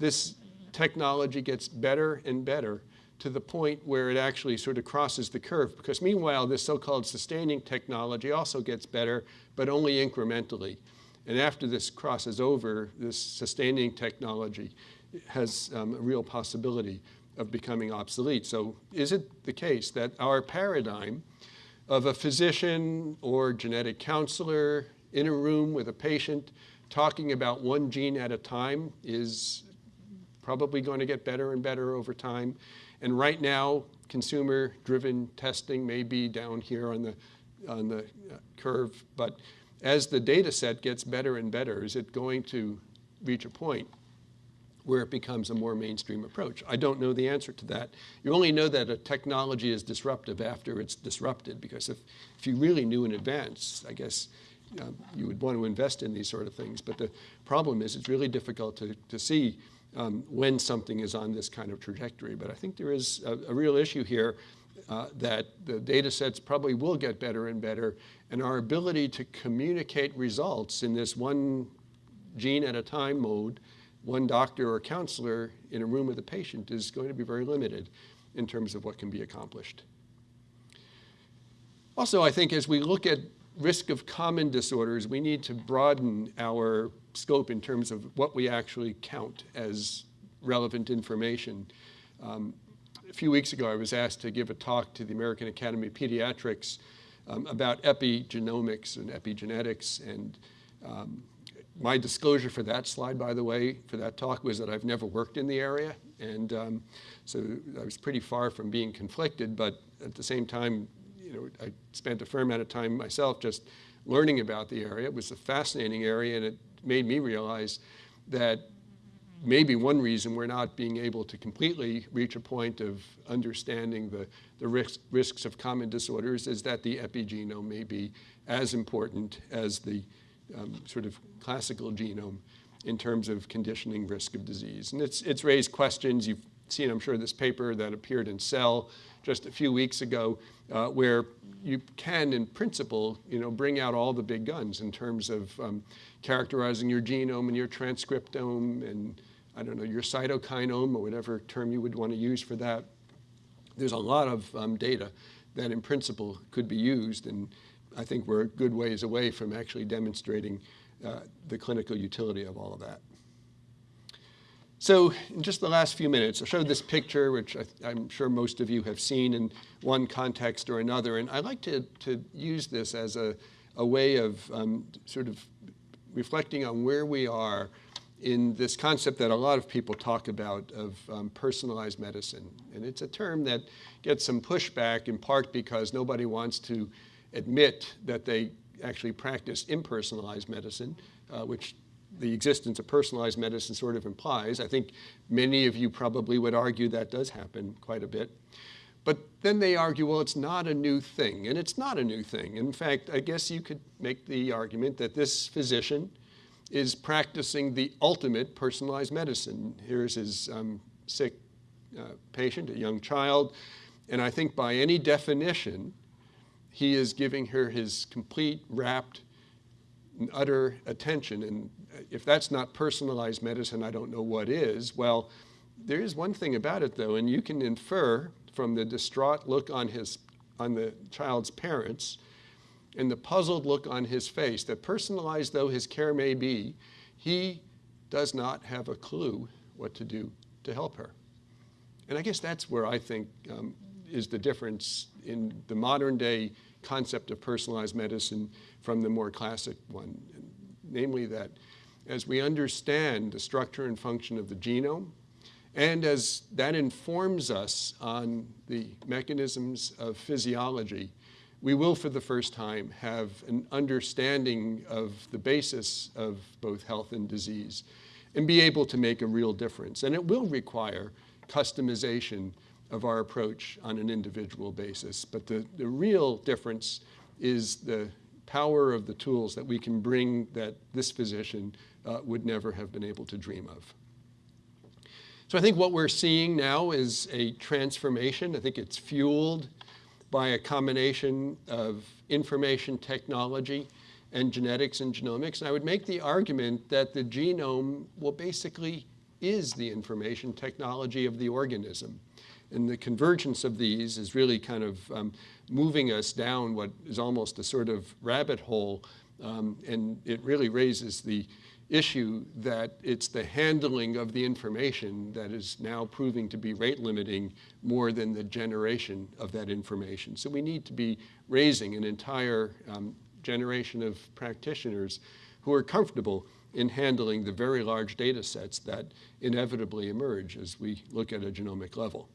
this technology gets better and better to the point where it actually sort of crosses the curve. Because meanwhile, this so-called sustaining technology also gets better, but only incrementally. And after this crosses over, this sustaining technology has um, a real possibility of becoming obsolete. So is it the case that our paradigm of a physician or genetic counselor in a room with a patient talking about one gene at a time is probably going to get better and better over time. And right now, consumer-driven testing may be down here on the, on the uh, curve, but as the data set gets better and better, is it going to reach a point where it becomes a more mainstream approach? I don't know the answer to that. You only know that a technology is disruptive after it's disrupted, because if, if you really knew in advance, I guess um, you would want to invest in these sort of things. But the problem is it's really difficult to, to see um, when something is on this kind of trajectory. But I think there is a, a real issue here uh, that the data sets probably will get better and better, and our ability to communicate results in this one gene at a time mode, one doctor or counselor in a room with a patient is going to be very limited in terms of what can be accomplished. Also, I think as we look at risk of common disorders, we need to broaden our scope in terms of what we actually count as relevant information. Um, a few weeks ago, I was asked to give a talk to the American Academy of Pediatrics um, about epigenomics and epigenetics. And um, my disclosure for that slide, by the way, for that talk was that I've never worked in the area. And um, so I was pretty far from being conflicted, but at the same time, you know, I spent a fair amount of time myself just learning about the area. It was a fascinating area, and it made me realize that maybe one reason we're not being able to completely reach a point of understanding the, the risk, risks of common disorders is that the epigenome may be as important as the um, sort of classical genome in terms of conditioning risk of disease. And it's, it's raised questions. You've seen, I'm sure, this paper that appeared in Cell just a few weeks ago, uh, where you can, in principle, you know, bring out all the big guns in terms of um, characterizing your genome and your transcriptome and, I don't know, your cytokinome or whatever term you would want to use for that. There's a lot of um, data that, in principle, could be used, and I think we're a good ways away from actually demonstrating uh, the clinical utility of all of that. So in just the last few minutes, I showed this picture, which I, am sure most of you have seen in one context or another. And I like to, to use this as a, a way of um, sort of reflecting on where we are in this concept that a lot of people talk about of um, personalized medicine. And it's a term that gets some pushback in part because nobody wants to admit that they actually practice impersonalized medicine, uh, which the existence of personalized medicine sort of implies. I think many of you probably would argue that does happen quite a bit. But then they argue, well, it's not a new thing. And it's not a new thing. In fact, I guess you could make the argument that this physician is practicing the ultimate personalized medicine. Here's his um, sick uh, patient, a young child. And I think by any definition, he is giving her his complete, and utter attention. And if that's not personalized medicine, I don't know what is. Well, there is one thing about it though, and you can infer from the distraught look on his on the child's parents and the puzzled look on his face that personalized though his care may be, he does not have a clue what to do to help her. And I guess that's where I think um, is the difference in the modern day concept of personalized medicine from the more classic one, namely that as we understand the structure and function of the genome, and as that informs us on the mechanisms of physiology, we will for the first time have an understanding of the basis of both health and disease and be able to make a real difference. And it will require customization of our approach on an individual basis. But the, the real difference is the power of the tools that we can bring that this physician uh, would never have been able to dream of. So I think what we're seeing now is a transformation. I think it's fueled by a combination of information technology and genetics and genomics. And I would make the argument that the genome, well, basically is the information technology of the organism. And the convergence of these is really kind of um, moving us down what is almost a sort of rabbit hole. Um, and it really raises the issue that it's the handling of the information that is now proving to be rate limiting more than the generation of that information. So we need to be raising an entire um, generation of practitioners who are comfortable in handling the very large data sets that inevitably emerge as we look at a genomic level.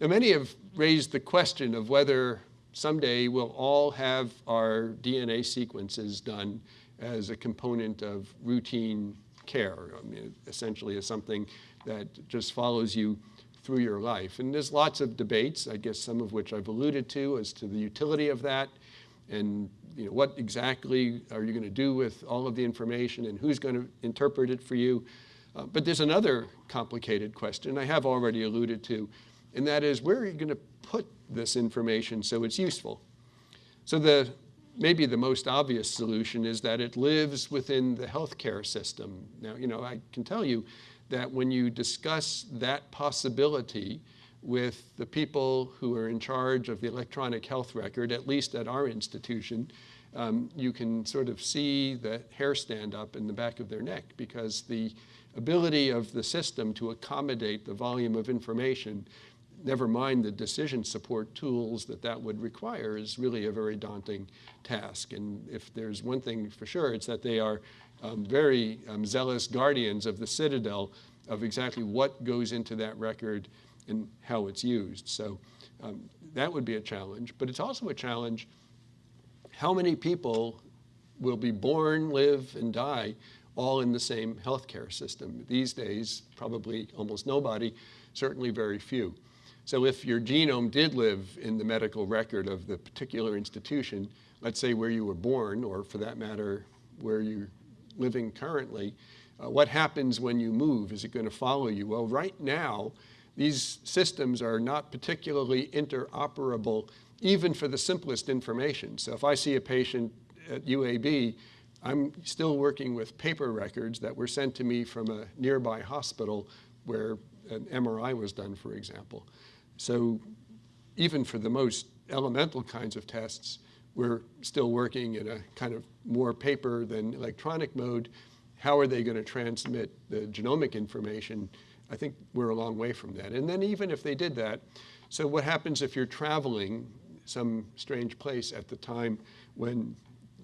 Now, many have raised the question of whether someday we'll all have our DNA sequences done as a component of routine care. I mean, essentially as something that just follows you through your life. And there's lots of debates, I guess some of which I've alluded to as to the utility of that and you know, what exactly are you going to do with all of the information and who's going to interpret it for you. Uh, but there's another complicated question I have already alluded to, and that is where are you going to put this information so it's useful? So the maybe the most obvious solution is that it lives within the healthcare system. Now, you know, I can tell you that when you discuss that possibility with the people who are in charge of the electronic health record, at least at our institution, um, you can sort of see the hair stand up in the back of their neck because the ability of the system to accommodate the volume of information, never mind the decision support tools that that would require, is really a very daunting task. And if there's one thing for sure, it's that they are um, very um, zealous guardians of the citadel of exactly what goes into that record and how it's used. So um, that would be a challenge. But it's also a challenge how many people will be born, live, and die all in the same healthcare system. These days, probably almost nobody, certainly very few. So if your genome did live in the medical record of the particular institution, let's say where you were born, or for that matter, where you're living currently, uh, what happens when you move? Is it going to follow you? Well, right now, these systems are not particularly interoperable even for the simplest information. So if I see a patient at UAB, I'm still working with paper records that were sent to me from a nearby hospital where an MRI was done, for example. So even for the most elemental kinds of tests, we're still working in a kind of more paper than electronic mode. How are they going to transmit the genomic information? I think we're a long way from that. And then even if they did that, so what happens if you're traveling some strange place at the time when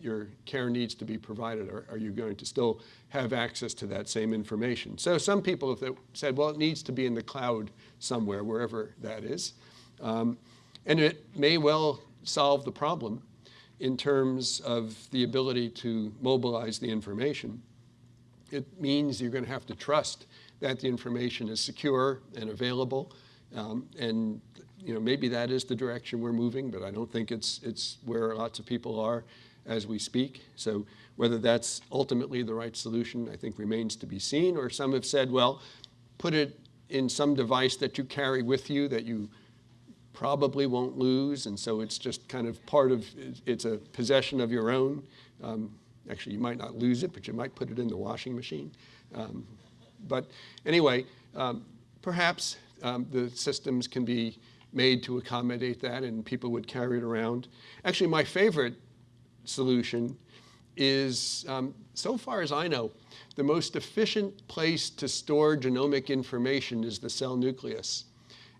your care needs to be provided? Or are you going to still have access to that same information? So some people have said, well, it needs to be in the cloud somewhere, wherever that is. Um, and it may well solve the problem in terms of the ability to mobilize the information. It means you're going to have to trust that the information is secure and available. Um, and you know, maybe that is the direction we're moving, but I don't think it's, it's where lots of people are as we speak. So whether that's ultimately the right solution, I think remains to be seen. Or some have said, well, put it in some device that you carry with you that you probably won't lose. And so it's just kind of part of, it's a possession of your own. Um, Actually, you might not lose it, but you might put it in the washing machine. Um, but anyway, um, perhaps um, the systems can be made to accommodate that and people would carry it around. Actually, my favorite solution is, um, so far as I know, the most efficient place to store genomic information is the cell nucleus.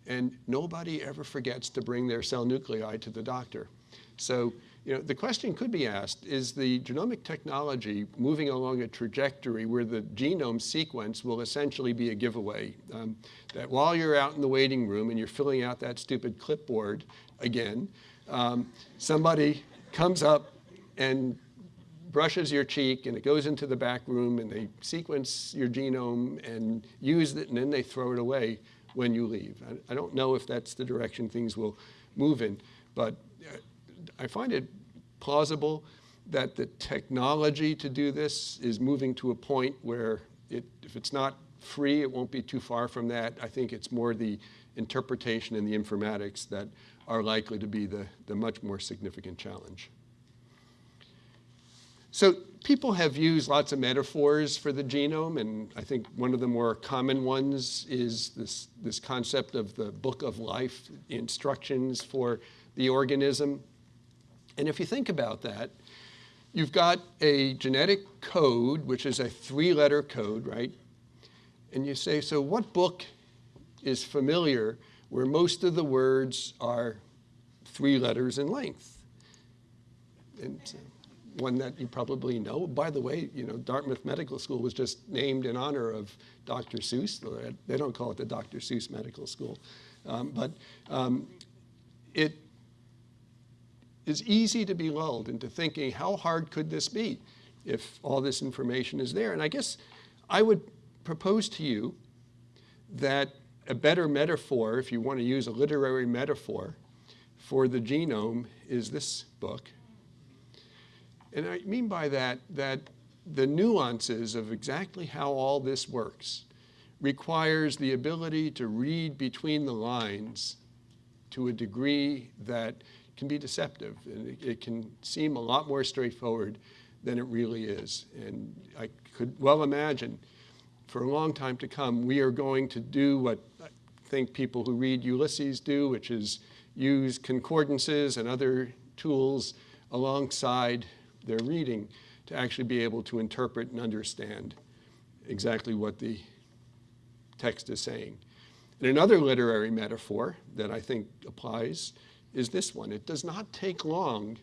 And nobody ever forgets to bring their cell nuclei to the doctor. So you know, the question could be asked, is the genomic technology moving along a trajectory where the genome sequence will essentially be a giveaway? Um, that while you're out in the waiting room and you're filling out that stupid clipboard again, um, somebody comes up and brushes your cheek and it goes into the back room and they sequence your genome and use it and then they throw it away when you leave. I, I don't know if that's the direction things will move in, but uh, I find it plausible that the technology to do this is moving to a point where it, if it's not free, it won't be too far from that. I think it's more the interpretation and the informatics that are likely to be the, the much more significant challenge. So people have used lots of metaphors for the genome, and I think one of the more common ones is this, this concept of the book of life, instructions for the organism. And if you think about that, you've got a genetic code, which is a three-letter code, right? And you say, so what book is familiar where most of the words are three letters in length? And one that you probably know. By the way, you know, Dartmouth Medical School was just named in honor of Dr. Seuss. They don't call it the Dr. Seuss Medical School. Um, but um, it is easy to be lulled into thinking, how hard could this be if all this information is there? And I guess I would propose to you that a better metaphor, if you want to use a literary metaphor, for the genome is this book. And I mean by that, that the nuances of exactly how all this works requires the ability to read between the lines to a degree that can be deceptive. And it, it, can seem a lot more straightforward than it really is. And I could well imagine for a long time to come, we are going to do what I think people who read Ulysses do, which is use concordances and other tools alongside their reading to actually be able to interpret and understand exactly what the text is saying. And another literary metaphor that I think applies is this one. It does not take long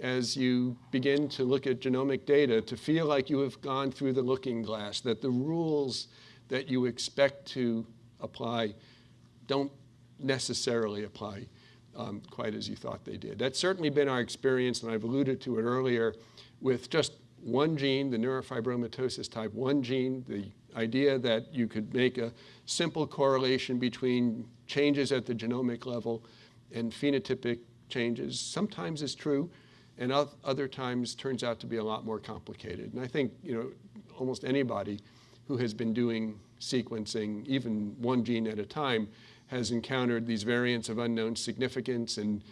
as you begin to look at genomic data to feel like you have gone through the looking glass, that the rules that you expect to apply don't necessarily apply um, quite as you thought they did. That's certainly been our experience, and I've alluded to it earlier, with just one gene, the neurofibromatosis type 1 gene, the idea that you could make a simple correlation between changes at the genomic level and phenotypic changes sometimes is true, and other times turns out to be a lot more complicated. And I think you know almost anybody who has been doing sequencing, even one gene at a time, has encountered these variants of unknown significance and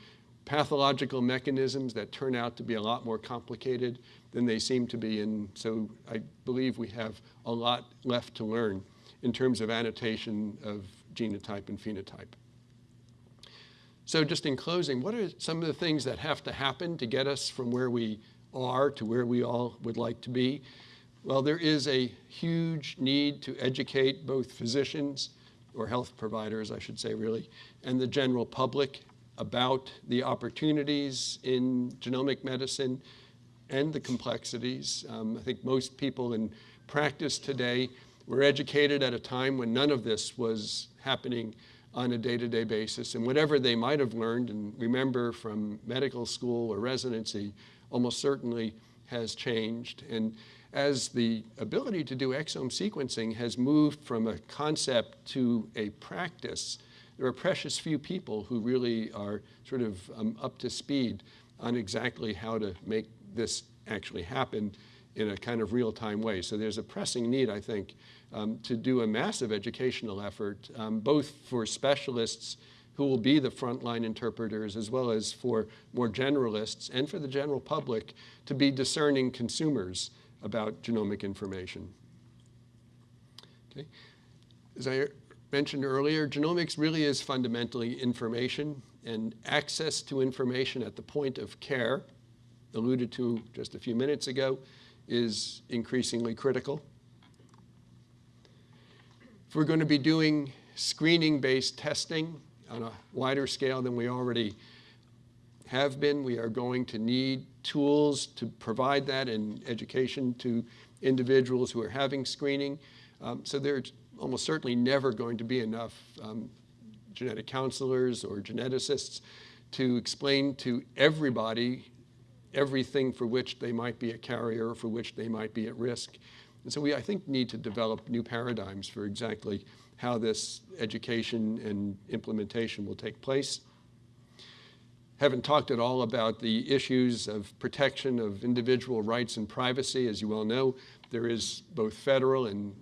pathological mechanisms that turn out to be a lot more complicated than they seem to be. And so I believe we have a lot left to learn in terms of annotation of genotype and phenotype. So just in closing, what are some of the things that have to happen to get us from where we are to where we all would like to be? Well, there is a huge need to educate both physicians, or health providers, I should say really, and the general public about the opportunities in genomic medicine and the complexities. Um, I think most people in practice today were educated at a time when none of this was happening on a day-to-day -day basis. And whatever they might have learned and remember from medical school or residency almost certainly has changed. And as the ability to do exome sequencing has moved from a concept to a practice, there are precious few people who really are sort of um, up to speed on exactly how to make this actually happen in a kind of real-time way. So there's a pressing need, I think, um, to do a massive educational effort, um, both for specialists who will be the frontline interpreters, as well as for more generalists and for the general public to be discerning consumers about genomic information. Okay. As I mentioned earlier, genomics really is fundamentally information and access to information at the point of care, alluded to just a few minutes ago, is increasingly critical. If we're going to be doing screening-based testing on a wider scale than we already have been, we are going to need tools to provide that in education to individuals who are having screening. Um, so there's almost certainly never going to be enough um, genetic counselors or geneticists to explain to everybody everything for which they might be a carrier, for which they might be at risk. And so we, I think, need to develop new paradigms for exactly how this education and implementation will take place. Haven't talked at all about the issues of protection of individual rights and privacy. As you well know, there is both federal and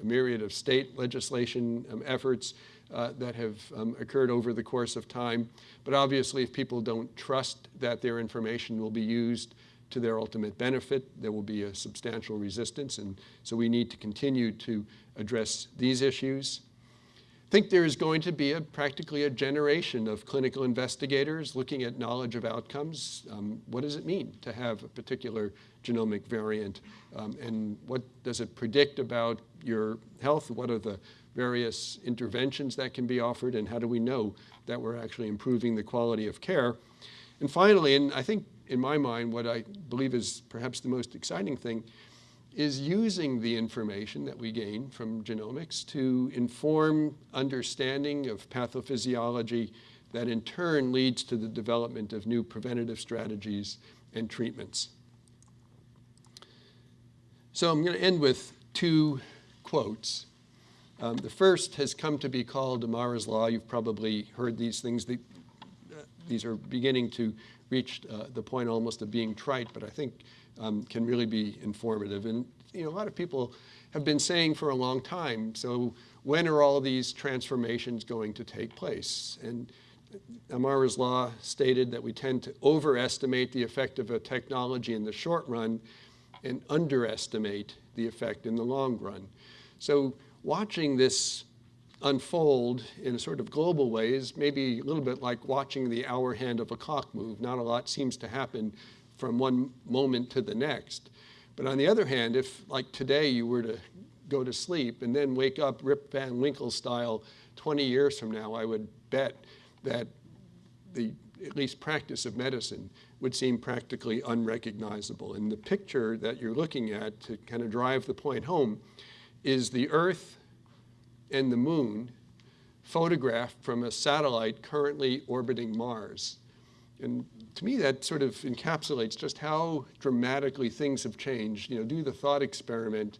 a myriad of state legislation um, efforts uh, that have um, occurred over the course of time. But obviously, if people don't trust that their information will be used to their ultimate benefit, there will be a substantial resistance. And so we need to continue to address these issues. Think there is going to be a, practically a generation of clinical investigators looking at knowledge of outcomes. Um, what does it mean to have a particular genomic variant? Um, and what does it predict about your health? What are the various interventions that can be offered? And how do we know that we're actually improving the quality of care? And finally, and I think in my mind, what I believe is perhaps the most exciting thing is using the information that we gain from genomics to inform understanding of pathophysiology that in turn leads to the development of new preventative strategies and treatments. So I'm going to end with two quotes. Um, the first has come to be called Amara's Law. You've probably heard these things. The, these are beginning to reach uh, the point almost of being trite, but I think um, can really be informative. And you know, a lot of people have been saying for a long time, so when are all these transformations going to take place? And Amara's law stated that we tend to overestimate the effect of a technology in the short run and underestimate the effect in the long run. So watching this unfold in a sort of global way is maybe a little bit like watching the hour hand of a clock move. Not a lot seems to happen from one moment to the next. But on the other hand, if like today you were to go to sleep and then wake up Rip Van Winkle style 20 years from now, I would bet that the at least practice of medicine would seem practically unrecognizable. And the picture that you're looking at to kind of drive the point home is the Earth and the moon photographed from a satellite currently orbiting Mars. And to me, that sort of encapsulates just how dramatically things have changed. You know, do the thought experiment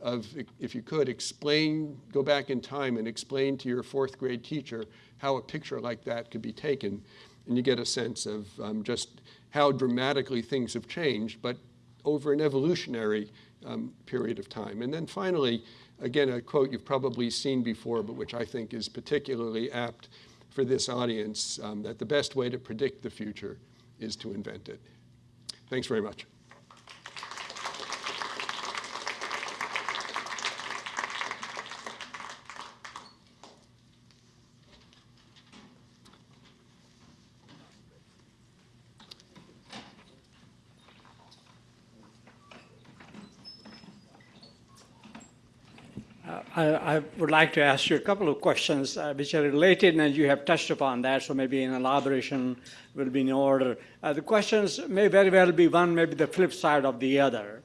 of, if you could, explain, go back in time and explain to your fourth grade teacher how a picture like that could be taken. And you get a sense of um, just how dramatically things have changed, but over an evolutionary um, period of time. And then finally, again, a quote you've probably seen before, but which I think is particularly apt for this audience, um, that the best way to predict the future is to invent it. Thanks very much. I, I, would like to ask you a couple of questions uh, which are related, and you have touched upon that, so maybe an elaboration will be in order. Uh, the questions may very well be one, maybe the flip side of the other.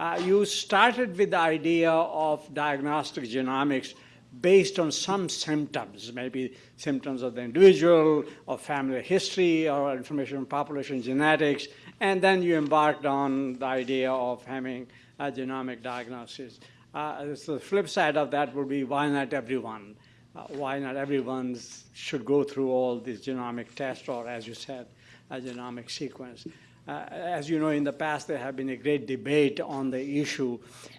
Uh, you started with the idea of diagnostic genomics based on some symptoms, maybe symptoms of the individual, or family history, or information on population genetics, and then you embarked on the idea of having a genomic diagnosis. Uh, so the flip side of that would be why not everyone? Uh, why not everyone should go through all these genomic tests or, as you said, a genomic sequence? Uh, as you know, in the past, there have been a great debate on the issue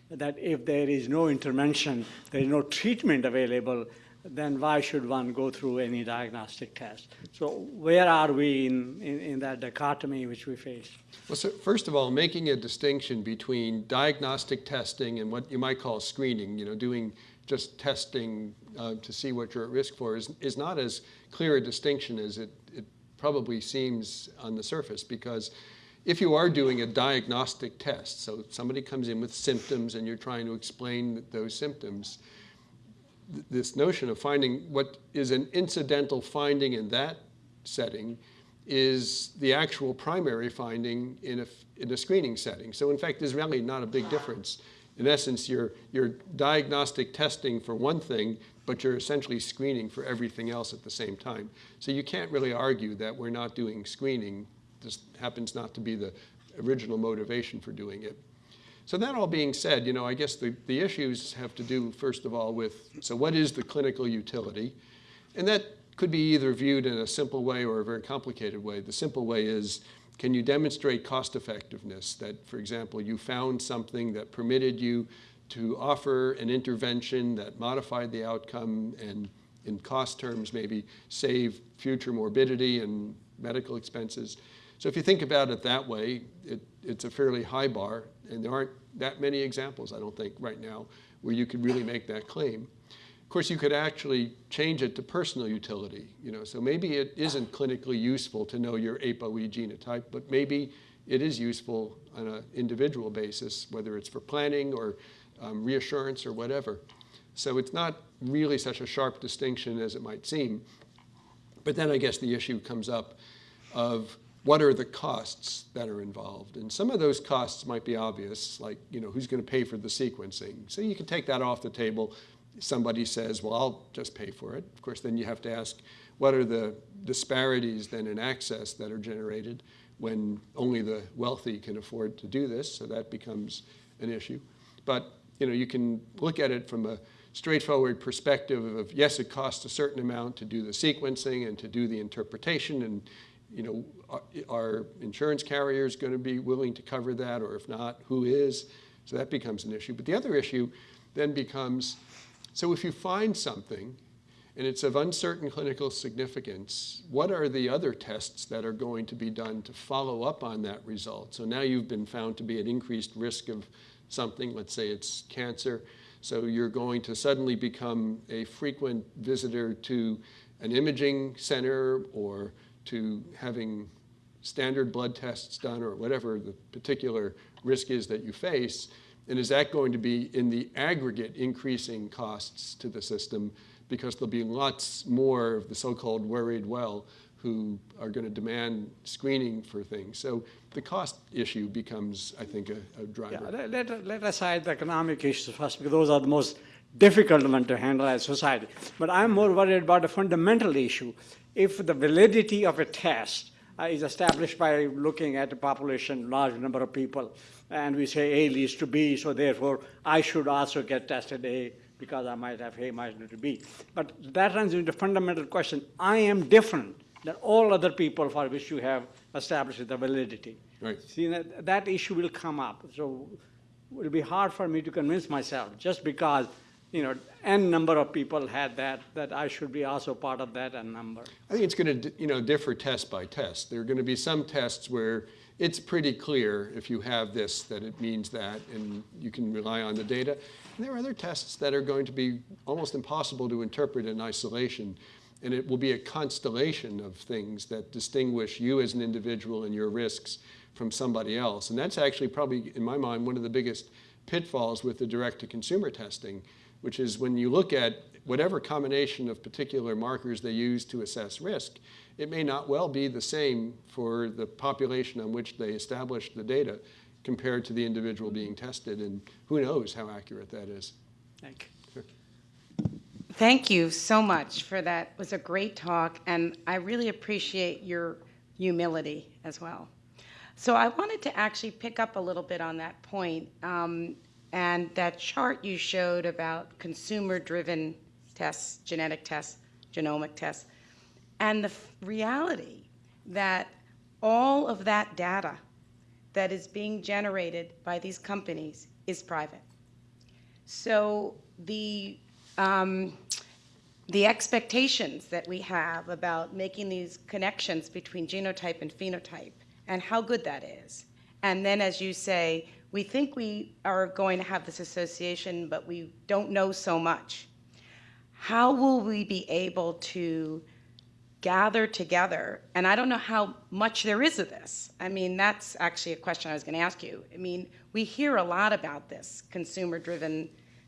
that if there is no intervention, there is no treatment available, then why should one go through any diagnostic test? So where are we in, in, in that dichotomy which we face? Well, so first of all, making a distinction between diagnostic testing and what you might call screening, you know, doing just testing uh, to see what you're at risk for is, is not as clear a distinction as it, it probably seems on the surface because if you are doing a diagnostic test, so somebody comes in with symptoms and you're trying to explain those symptoms, th- this notion of finding what is an incidental finding in that setting is the actual primary finding in a, in a screening setting. So in fact, there's really not a big difference. In essence, you're, you're diagnostic testing for one thing, but you're essentially screening for everything else at the same time. So you can't really argue that we're not doing screening. This happens not to be the original motivation for doing it. So that all being said, you know, I guess the, the issues have to do, first of all, with, so what is the clinical utility? And that could be either viewed in a simple way or a very complicated way. The simple way is, can you demonstrate cost effectiveness? That, for example, you found something that permitted you to offer an intervention that modified the outcome and in cost terms maybe save future morbidity and medical expenses. So if you think about it that way, it, it's a fairly high bar, and there aren't that many examples, I don't think, right now, where you could really make that claim. Of course, you could actually change it to personal utility. You know, so maybe it isn't clinically useful to know your ApoE genotype, but maybe it is useful on an individual basis, whether it's for planning or um, reassurance or whatever. So it's not really such a sharp distinction as it might seem. But then I guess the issue comes up of what are the costs that are involved? And some of those costs might be obvious, like, you know, who's going to pay for the sequencing? So you can take that off the table. Somebody says, well, I'll just pay for it. Of course, then you have to ask, what are the disparities then in access that are generated when only the wealthy can afford to do this? So that becomes an issue. But, you know, you can look at it from a straightforward perspective of, yes, it costs a certain amount to do the sequencing and to do the interpretation and you know, are, are insurance carriers going to be willing to cover that, or if not, who is? So that becomes an issue. But the other issue then becomes, so if you find something and it's of uncertain clinical significance, what are the other tests that are going to be done to follow up on that result? So now you've been found to be at increased risk of something, let's say it's cancer, so you're going to suddenly become a frequent visitor to an imaging center or to having standard blood tests done or whatever the particular risk is that you face? And is that going to be in the aggregate increasing costs to the system because there'll be lots more of the so-called worried well who are going to demand screening for things. So the cost issue becomes, I think, a, a driver. Yeah, let, let, let aside the economic issues first, because those are the most difficult one to handle as society. But I'm more worried about a fundamental issue. If the validity of a test uh, is established by looking at a population, large number of people, and we say A leads to B, so therefore I should also get tested A because I might have A might lead to B. But that runs into fundamental question. I am different than all other people for which you have established the validity. Right. See, that, that issue will come up. So it will be hard for me to convince myself just because, you know, n number of people had that, that I should be also part of that n number. I think it's going to, you know, differ test by test. There are going to be some tests where it's pretty clear if you have this that it means that, and you can rely on the data. And there are other tests that are going to be almost impossible to interpret in isolation, and it will be a constellation of things that distinguish you as an individual and your risks from somebody else. And that's actually probably, in my mind, one of the biggest pitfalls with the direct-to-consumer testing, which is when you look at whatever combination of particular markers they use to assess risk, it may not well be the same for the population on which they established the data compared to the individual being tested, and who knows how accurate that is. Thank you. Thank you so much for that. It was a great talk, and I really appreciate your humility as well. So I wanted to actually pick up a little bit on that point, um, and that chart you showed about consumer-driven tests, genetic tests, genomic tests, and the reality that all of that data that is being generated by these companies is private. So the, um, the expectations that we have about making these connections between genotype and phenotype and how good that is. And then, as you say, we think we are going to have this association, but we don't know so much. How will we be able to gather together? And I don't know how much there is of this. I mean, that's actually a question I was going to ask you. I mean, we hear a lot about this consumer driven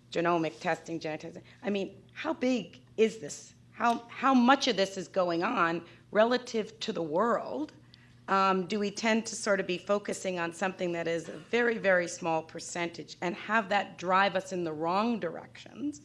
genomic testing, genetic testing. I mean, how big is this? How, how much of this is going on relative to the world? Um, do we tend to sort of be focusing on something that is a very, very small percentage and have that drive us in the wrong directions?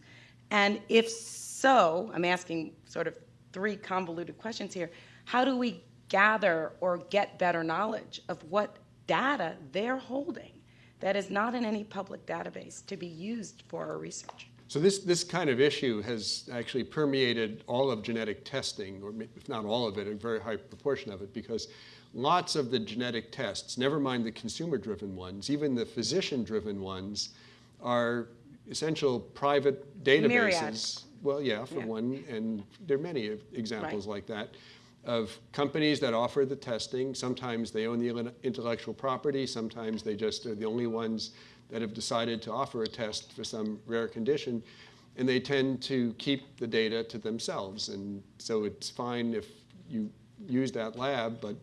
And if so, I'm asking sort of three convoluted questions here. How do we gather or get better knowledge of what data they're holding that is not in any public database to be used for our research? So this, this kind of issue has actually permeated all of genetic testing, or if not all of it, a very high proportion of it, because lots of the genetic tests, never mind the consumer-driven ones, even the physician-driven ones, are essential private databases. Myriad. Well, yeah, for Yeah. one, and there are many examples like that of companies that offer the testing. Sometimes they own the intellectual property, sometimes they just are the only ones that have decided to offer a test for some rare condition, and they tend to keep the data to themselves. And so it's fine if you use that lab, but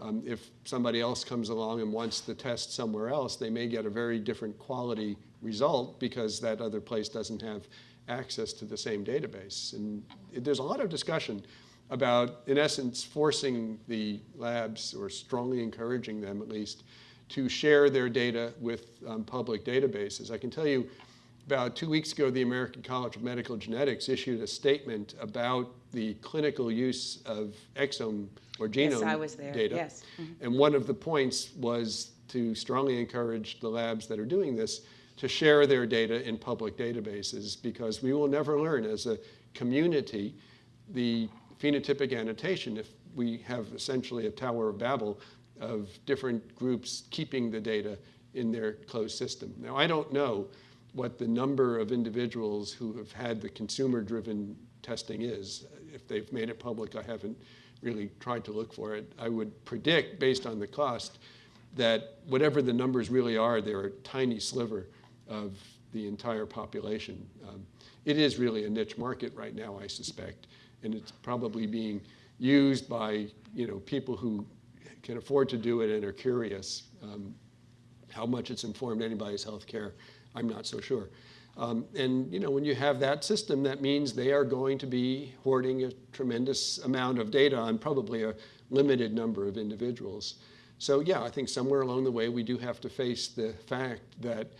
um, if somebody else comes along and wants the test somewhere else, they may get a very different quality result because that other place doesn't have access to the same database. And it- there's a lot of discussion about, in essence, forcing the labs, or strongly encouraging them at least, to share their data with um, public databases. I can tell you, about two weeks ago, the American College of Medical Genetics issued a statement about the clinical use of exome or Yes, genome I was there, data. yes. Mm-hmm. And one of the points was to strongly encourage the labs that are doing this to share their data in public databases because we will never learn as a community the phenotypic annotation if we have essentially a Tower of Babel of different groups keeping the data in their closed system. Now, I don't know what the number of individuals who have had the consumer-driven testing is. If they've made it public, I haven't really tried to look for it. I would predict, based on the cost, that whatever the numbers really are, they're a tiny sliver of the entire population. Um, it is really a niche market right now, I suspect, and it's probably being used by you know people who can afford to do it and are curious. Um, how much it's informed anybody's health care, I'm not so sure. Um, and you know, when you have that system, that means they are going to be hoarding a tremendous amount of data on probably a limited number of individuals. So yeah, I think somewhere along the way we do have to face the fact that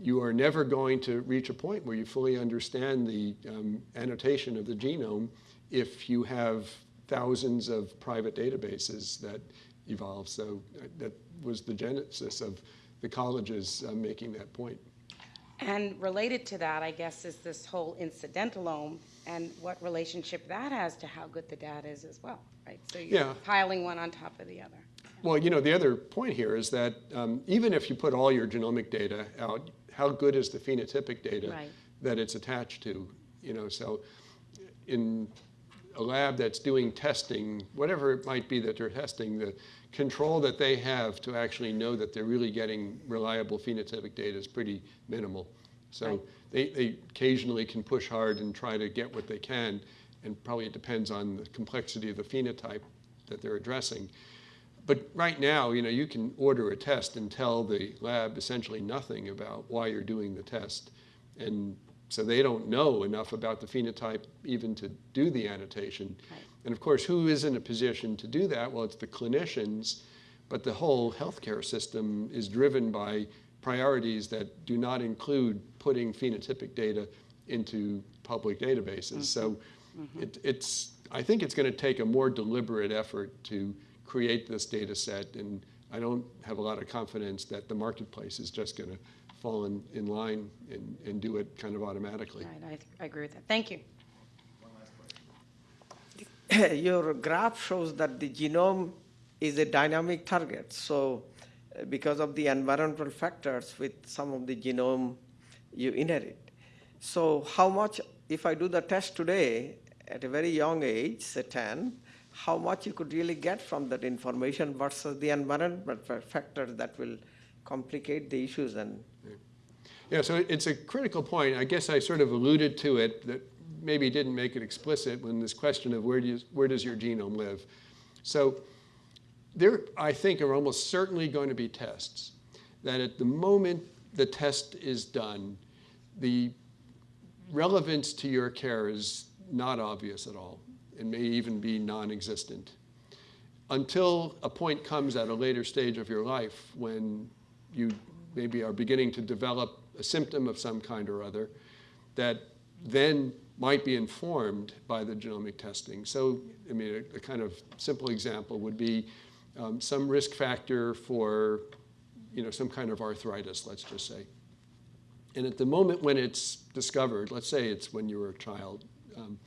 you are never going to reach a point where you fully understand the um, annotation of the genome if you have thousands of private databases that evolve. So uh, that was the genesis of the colleges uh, making that point. And related to that, I guess, is this whole incidentalome and what relationship that has to how good the data is as well, right? So you're Yeah. piling one on top of the other. Well, you know, the other point here is that um, even if you put all your genomic data out, how good is the phenotypic data Right. that it's attached to? You know, so in a lab that's doing testing, whatever it might be that they're testing, the control that they have to actually know that they're really getting reliable phenotypic data is pretty minimal. So Right. they, they occasionally can push hard and try to get what they can, and probably it depends on the complexity of the phenotype that they're addressing. But right now, you know, you can order a test and tell the lab essentially nothing about why you're doing the test. And so they don't know enough about the phenotype even to do the annotation. Right. And of course, who is in a position to do that? Well, it's the clinicians, but the whole healthcare system is driven by priorities that do not include putting phenotypic data into public databases. So mm-hmm. it, it's, I think it's going to take a more deliberate effort to create this data set, and I don't have a lot of confidence that the marketplace is just going to fall in, in line and, and do it kind of automatically. Right, I, I agree with that. Thank you. your graph shows that the genome is a dynamic target. So uh, because of the environmental factors with some of the genome you inherit. So how much, if I do the test today at a very young age, say 10, how much you could really get from that information versus the environmental factors that will complicate the issues and Yeah, so it's a critical point. I guess I sort of alluded to it, that maybe didn't make it explicit when this question of where, do you, where does your genome live? So there, I think, are almost certainly going to be tests that at the moment the test is done, the relevance to your care is not obvious at all It may even be non-existent until a point comes at a later stage of your life when you maybe are beginning to develop a symptom of some kind or other that then might be informed by the genomic testing. So, I mean, a, a kind of simple example would be um, some risk factor for, you know, some kind of arthritis, let's just say. And at the moment when it's discovered, let's say it's when you were a child, um,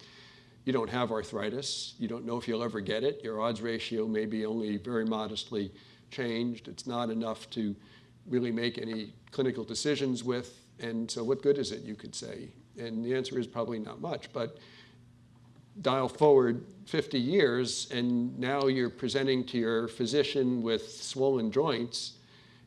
you don't have arthritis, you don't know if you'll ever get it, your odds ratio may be only very modestly changed, it's not enough to really make any clinical decisions with, and so what good is it, you could say? And the answer is probably not much, but dial forward 50 years, and now you're presenting to your physician with swollen joints,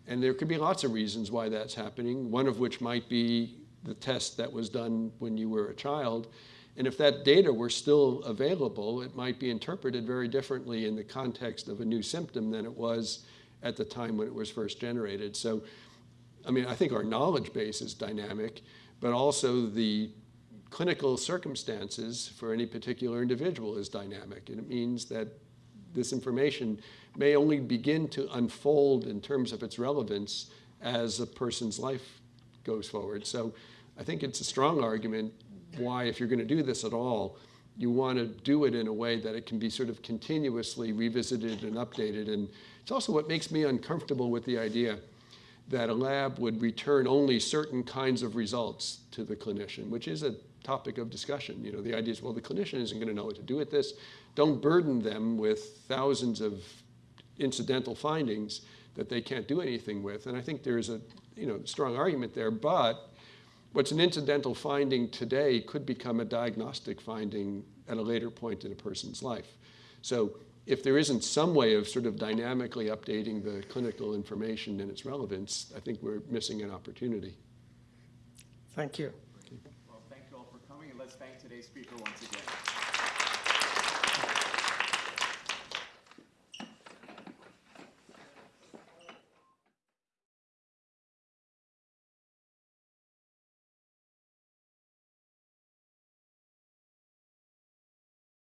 and there could be lots of reasons why that's happening, one of which might be the test that was done when you were a child. And if that data were still available, it might be interpreted very differently in the context of a new symptom than it was at the time when it was first generated. So, I mean, I think our knowledge base is dynamic, but also the clinical circumstances for any particular individual is dynamic. And it means that this information may only begin to unfold in terms of its relevance as a person's life goes forward. So I think it's a strong argument why, if you're going to do this at all, you want to do it in a way that it can be sort of continuously revisited and updated. And it's also what makes me uncomfortable with the idea that a lab would return only certain kinds of results to the clinician, which is a topic of discussion. You know, the idea is, well, the clinician isn't going to know what to do with this. Don't burden them with thousands of incidental findings that they can't do anything with. And I think there's a you know strong argument there. But what's an incidental finding today could become a diagnostic finding at a later point in a person's life. So if there isn't some way of sort of dynamically updating the clinical information and its relevance, I think we're missing an opportunity. thank you. Well, thank you all for coming, and let's thank today's speaker once again.